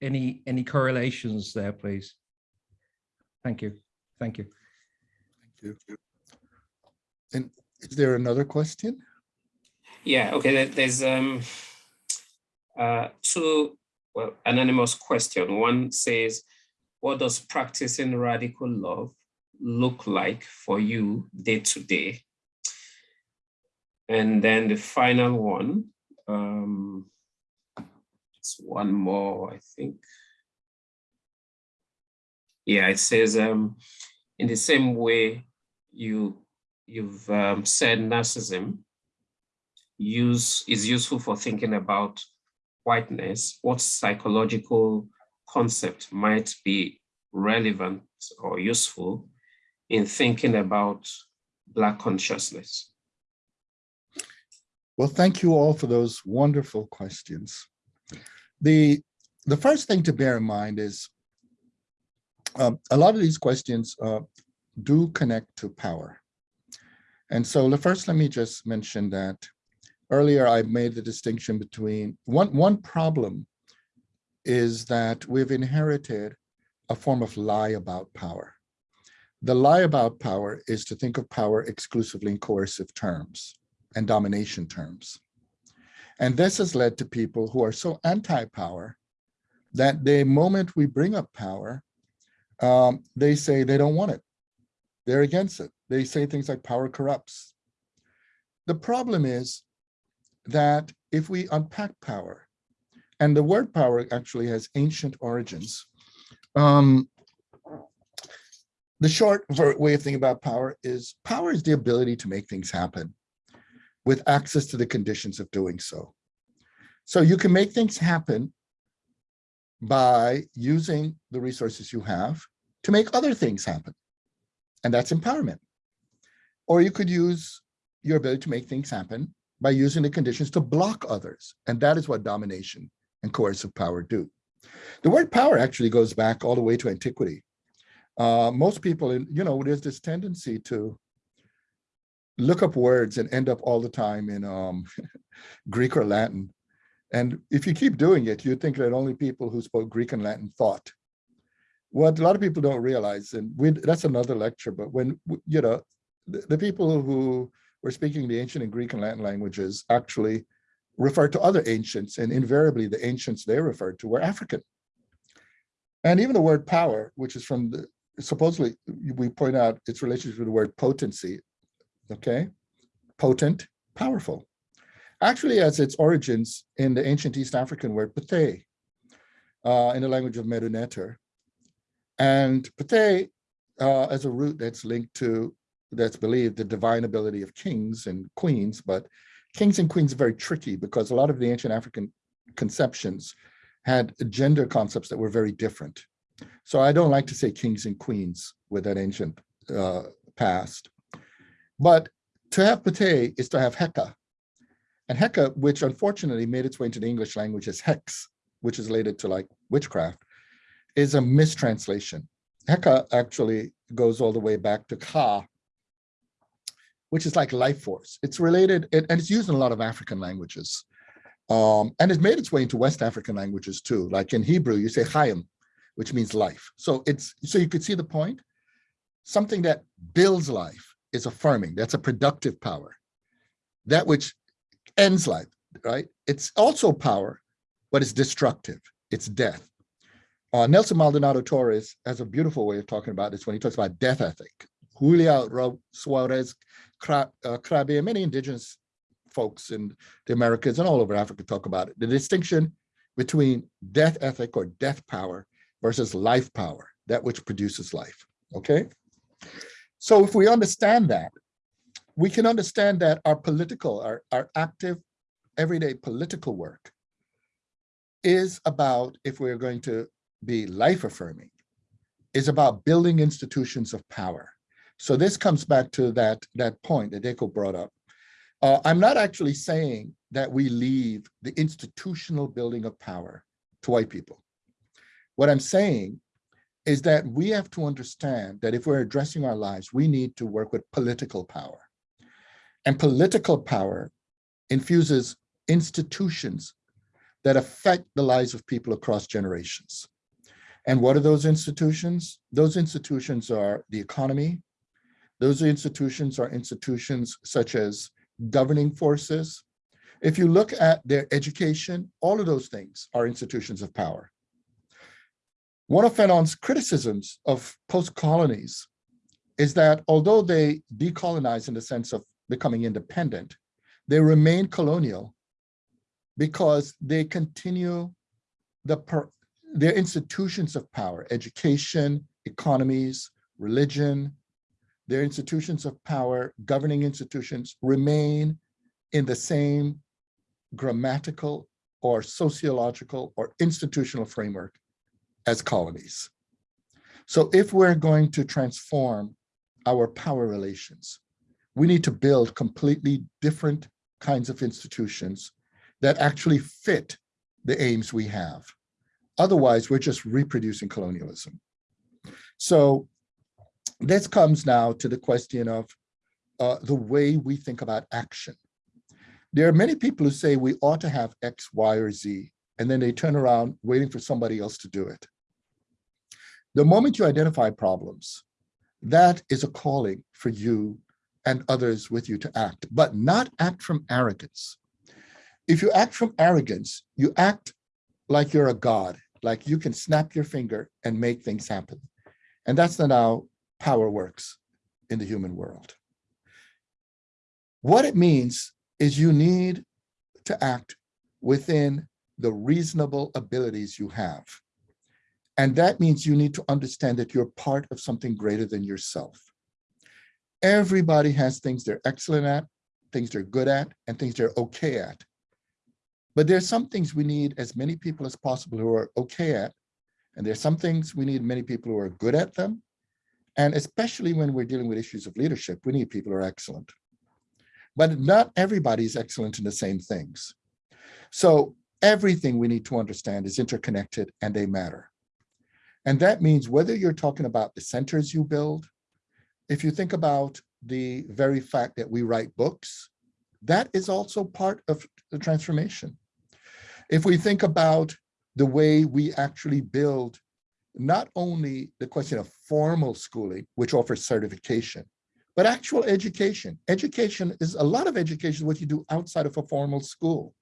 any any correlations there, please. Thank you. Thank you. Thank you. And is there another question? Yeah, okay, there's um uh two well anonymous question. One says, what does practicing radical love look like for you day to day? And then the final one, um it's one more, I think. Yeah, it says um in the same way you you've um, said narcissism use is useful for thinking about whiteness, what psychological concept might be relevant or useful in thinking about Black consciousness? Well, thank you all for those wonderful questions. The, the first thing to bear in mind is um, a lot of these questions uh, do connect to power. And so the first, let me just mention that earlier I made the distinction between one, one problem is that we've inherited a form of lie about power. The lie about power is to think of power exclusively in coercive terms and domination terms. And this has led to people who are so anti-power that the moment we bring up power, um, they say they don't want it. They're against it. They say things like power corrupts. The problem is that if we unpack power and the word power actually has ancient origins. Um, the short way of thinking about power is power is the ability to make things happen with access to the conditions of doing so. So you can make things happen by using the resources you have to make other things happen. And that's empowerment. Or you could use your ability to make things happen by using the conditions to block others. And that is what domination and coercive power do. The word power actually goes back all the way to antiquity. Uh, most people, in, you know, there's this tendency to look up words and end up all the time in um, Greek or Latin. And if you keep doing it, you'd think that only people who spoke Greek and Latin thought. What a lot of people don't realize, and we, that's another lecture, but when, you know, the, the people who were speaking the ancient and Greek and Latin languages actually referred to other ancients, and invariably the ancients they referred to were African. And even the word power, which is from the, supposedly, we point out its relationship to the word potency, okay? Potent, powerful. Actually has its origins in the ancient East African word pate, uh, in the language of Medu Neter. And pate, uh, as a root that's linked to, that's believed the divine ability of kings and queens, but kings and queens are very tricky because a lot of the ancient African conceptions had gender concepts that were very different. So I don't like to say kings and queens with that ancient uh, past. But to have Pate is to have Heka. And Heka, which unfortunately made its way into the English language as Hex, which is related to like witchcraft, is a mistranslation. Heka actually goes all the way back to Ka, which is like life force. It's related, it, and it's used in a lot of African languages. Um, and it's made its way into West African languages too. Like in Hebrew, you say Chaim, which means life. So it's so you could see the point. Something that builds life is affirming. That's a productive power. That which ends life, right? It's also power, but it's destructive. It's death. Uh, Nelson Maldonado Torres has a beautiful way of talking about this when he talks about death ethic. Julia Suarez uh, and many indigenous folks in the Americas and all over Africa talk about it. The distinction between death ethic or death power versus life power, that which produces life, okay? So if we understand that, we can understand that our political, our, our active, everyday political work is about, if we're going to be life affirming, is about building institutions of power. So this comes back to that, that point that Deko brought up uh, I'm not actually saying that we leave the institutional building of power to white people. What I'm saying is that we have to understand that if we're addressing our lives, we need to work with political power. And political power infuses institutions that affect the lives of people across generations. And what are those institutions? Those institutions are the economy. Those institutions are institutions such as governing forces. If you look at their education, all of those things are institutions of power. One of Fanon's criticisms of post-colonies is that although they decolonize in the sense of becoming independent, they remain colonial because they continue the their institutions of power, education, economies, religion, their institutions of power, governing institutions remain in the same grammatical or sociological or institutional framework as colonies. So if we're going to transform our power relations, we need to build completely different kinds of institutions that actually fit the aims we have. Otherwise, we're just reproducing colonialism. So this comes now to the question of uh, the way we think about action. There are many people who say we ought to have X, Y, or Z, and then they turn around waiting for somebody else to do it. The moment you identify problems, that is a calling for you and others with you to act, but not act from arrogance. If you act from arrogance, you act like you're a god, like you can snap your finger and make things happen. And that's not how power works in the human world. What it means is you need to act within the reasonable abilities you have. And that means you need to understand that you're part of something greater than yourself. Everybody has things they're excellent at, things they're good at, and things they're okay at. But there's some things we need as many people as possible who are okay at, and there's some things we need many people who are good at them. And especially when we're dealing with issues of leadership, we need people who are excellent. But not everybody is excellent in the same things. So everything we need to understand is interconnected and they matter. And that means whether you're talking about the centers you build, if you think about the very fact that we write books, that is also part of the transformation. If we think about the way we actually build not only the question of formal schooling, which offers certification, but actual education. Education is a lot of education, what you do outside of a formal school.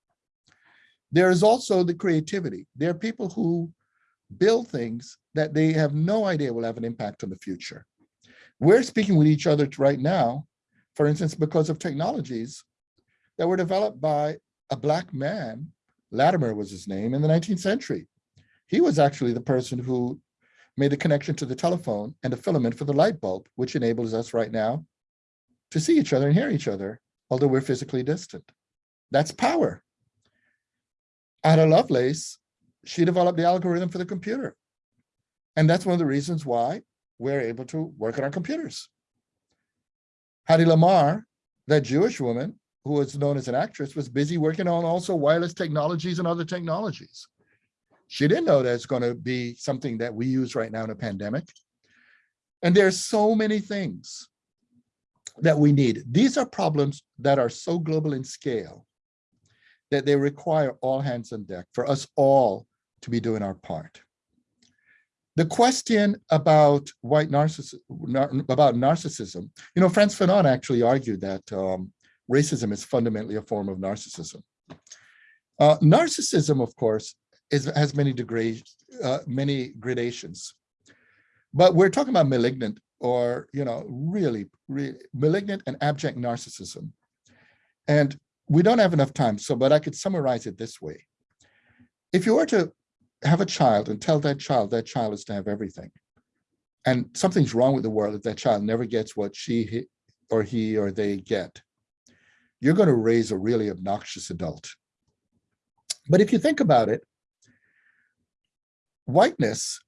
There is also the creativity. There are people who build things that they have no idea will have an impact on the future. We're speaking with each other right now, for instance, because of technologies that were developed by a black man, Latimer was his name, in the 19th century. He was actually the person who made the connection to the telephone and the filament for the light bulb, which enables us right now to see each other and hear each other, although we're physically distant. That's power. Ada Lovelace, she developed the algorithm for the computer. And that's one of the reasons why we're able to work on our computers. Hedy Lamarr, that Jewish woman who was known as an actress, was busy working on also wireless technologies and other technologies. She didn't know that it's going to be something that we use right now in a pandemic. And there's so many things that we need. These are problems that are so global in scale that they require all hands on deck for us all to be doing our part. The question about white narcissism, about narcissism, you know, Frantz Fanon actually argued that um, racism is fundamentally a form of narcissism. Uh, narcissism, of course, is, has many degrees, uh, many gradations. But we're talking about malignant or, you know, really, really malignant and abject narcissism. And we don't have enough time, so, but I could summarize it this way. If you were to have a child and tell that child that child is to have everything, and something's wrong with the world if that child never gets what she or he or they get, you're going to raise a really obnoxious adult. But if you think about it, whiteness,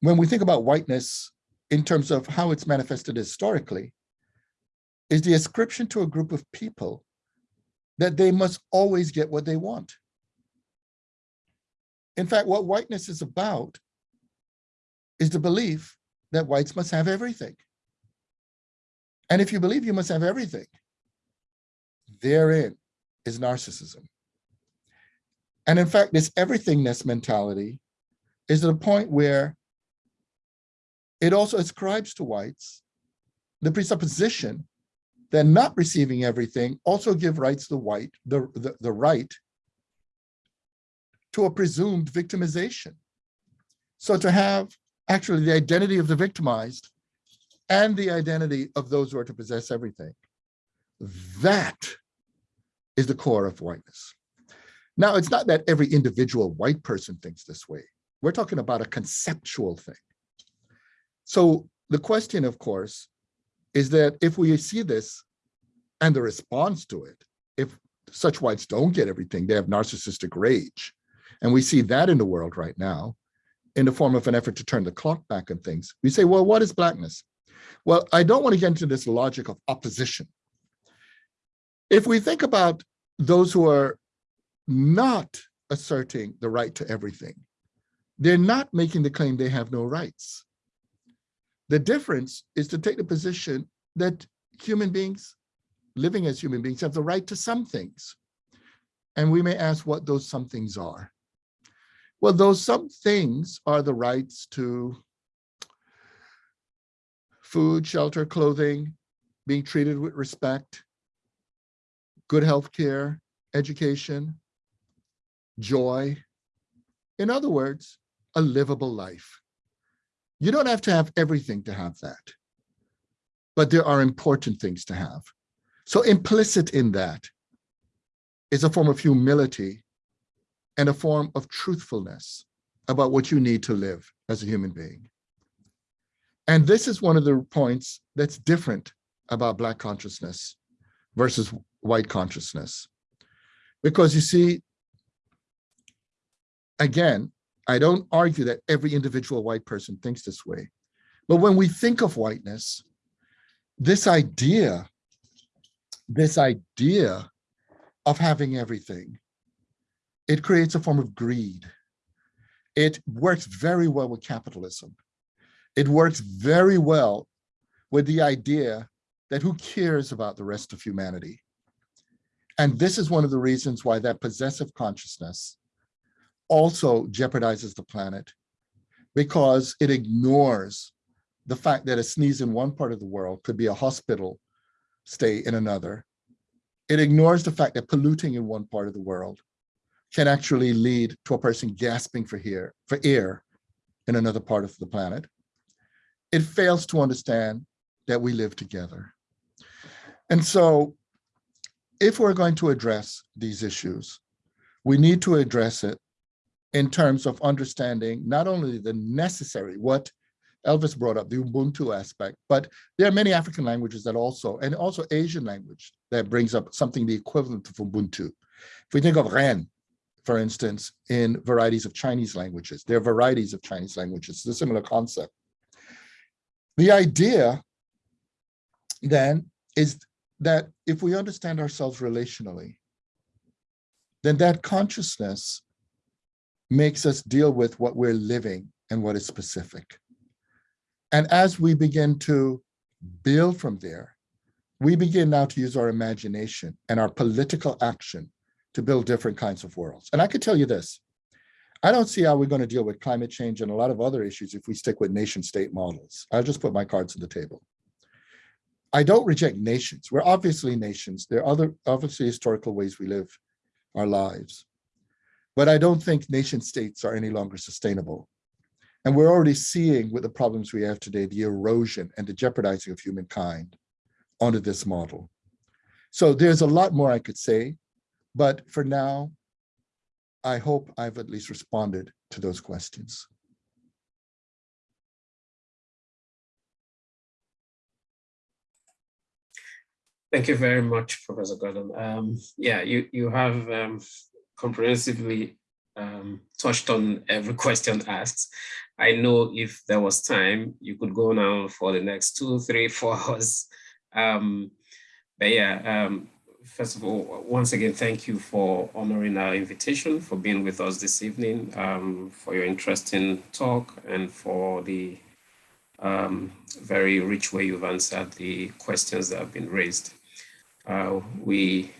when we think about whiteness in terms of how it's manifested historically, is the ascription to a group of people that they must always get what they want. In fact, what whiteness is about is the belief that whites must have everything. And if you believe you must have everything, therein is narcissism. And in fact, this everythingness mentality is at a point where it also ascribes to whites the presupposition that not receiving everything also give rights the white, the, the, the right to a presumed victimization. So to have actually the identity of the victimized and the identity of those who are to possess everything. That is the core of whiteness. Now, it's not that every individual white person thinks this way. We're talking about a conceptual thing. So the question, of course, is that if we see this and the response to it, if such whites don't get everything, they have narcissistic rage. And we see that in the world right now in the form of an effort to turn the clock back on things. We say, well, what is blackness? Well, I don't want to get into this logic of opposition. If we think about those who are not asserting the right to everything, they're not making the claim they have no rights. The difference is to take the position that human beings, living as human beings, have the right to some things. And we may ask what those some things are. Well, those some things are the rights to food, shelter, clothing, being treated with respect, good health care, education, joy. In other words, a livable life. You don't have to have everything to have that, but there are important things to have. So implicit in that is a form of humility and a form of truthfulness about what you need to live as a human being. And this is one of the points that's different about Black consciousness versus white consciousness. Because you see, again, I don't argue that every individual white person thinks this way. But when we think of whiteness, this idea, this idea of having everything, it creates a form of greed. It works very well with capitalism. It works very well with the idea that who cares about the rest of humanity? And this is one of the reasons why that possessive consciousness also jeopardizes the planet because it ignores the fact that a sneeze in one part of the world could be a hospital stay in another. It ignores the fact that polluting in one part of the world can actually lead to a person gasping for, here, for air in another part of the planet. It fails to understand that we live together. And so if we're going to address these issues, we need to address it in terms of understanding not only the necessary, what Elvis brought up, the Ubuntu aspect, but there are many African languages that also, and also Asian language that brings up something the equivalent of Ubuntu. If we think of Ren, for instance, in varieties of Chinese languages, there are varieties of Chinese languages, it's a similar concept. The idea then is that if we understand ourselves relationally, then that consciousness makes us deal with what we're living and what is specific. And as we begin to build from there, we begin now to use our imagination and our political action to build different kinds of worlds. And I could tell you this, I don't see how we're going to deal with climate change and a lot of other issues if we stick with nation state models. I'll just put my cards on the table. I don't reject nations. We're obviously nations. There are other obviously historical ways we live our lives. But I don't think nation states are any longer sustainable. And we're already seeing with the problems we have today, the erosion and the jeopardizing of humankind under this model. So there's a lot more I could say, but for now, I hope I've at least responded to those questions. Thank you very much, Professor Gordon. Um, yeah, you, you have um, comprehensively um, touched on every question asked. I know if there was time, you could go now for the next two, three, four hours. Um, but yeah, um, first of all, once again, thank you for honoring our invitation, for being with us this evening, um, for your interesting talk and for the um, very rich way you've answered the questions that have been raised. Uh, we,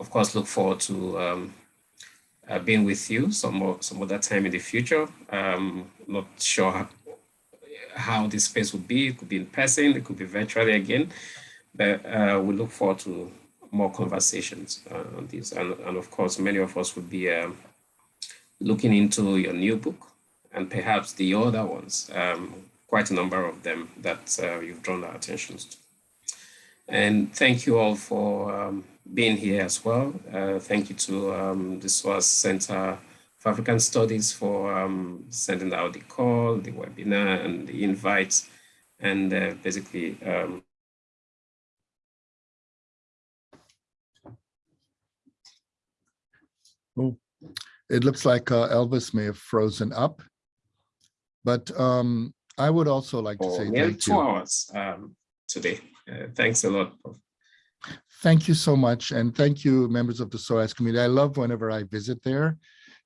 of course, look forward to um, uh, being with you some more, some other time in the future. Um, not sure how, how this space would be. It could be in person, it could be virtually again, but uh, we look forward to more conversations uh, on this. And, and, of course, many of us would be um, looking into your new book and perhaps the other ones, um, quite a number of them that uh, you've drawn our attention to. And thank you all for um, being here as well. Uh, thank you to um, the SOAS Center for African Studies for um, sending out the call, the webinar, and the invites, and uh, basically um, Oh, it looks like uh, Elvis may have frozen up, but um, I would also like to say thank two you. hours um, today. Uh, thanks a lot. Thank you so much. And thank you, members of the SOAS community. I love whenever I visit there.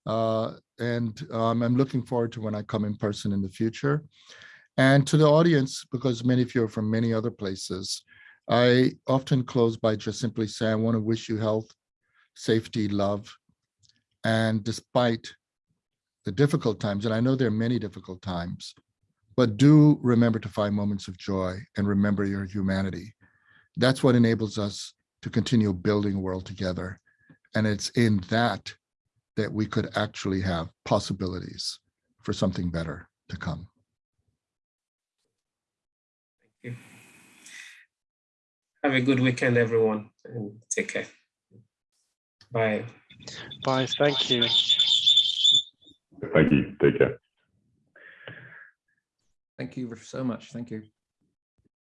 Uh, and um, I'm looking forward to when I come in person in the future. And to the audience, because many of you are from many other places, I often close by just simply saying, I want to wish you health, safety, love. And despite the difficult times, and I know there are many difficult times, but do remember to find moments of joy and remember your humanity. That's what enables us to continue building a world together. And it's in that that we could actually have possibilities for something better to come. Thank you. Have a good weekend, everyone, and take care. Bye. Bye. Thank you. Thank you. Take care. Thank you so much. Thank you.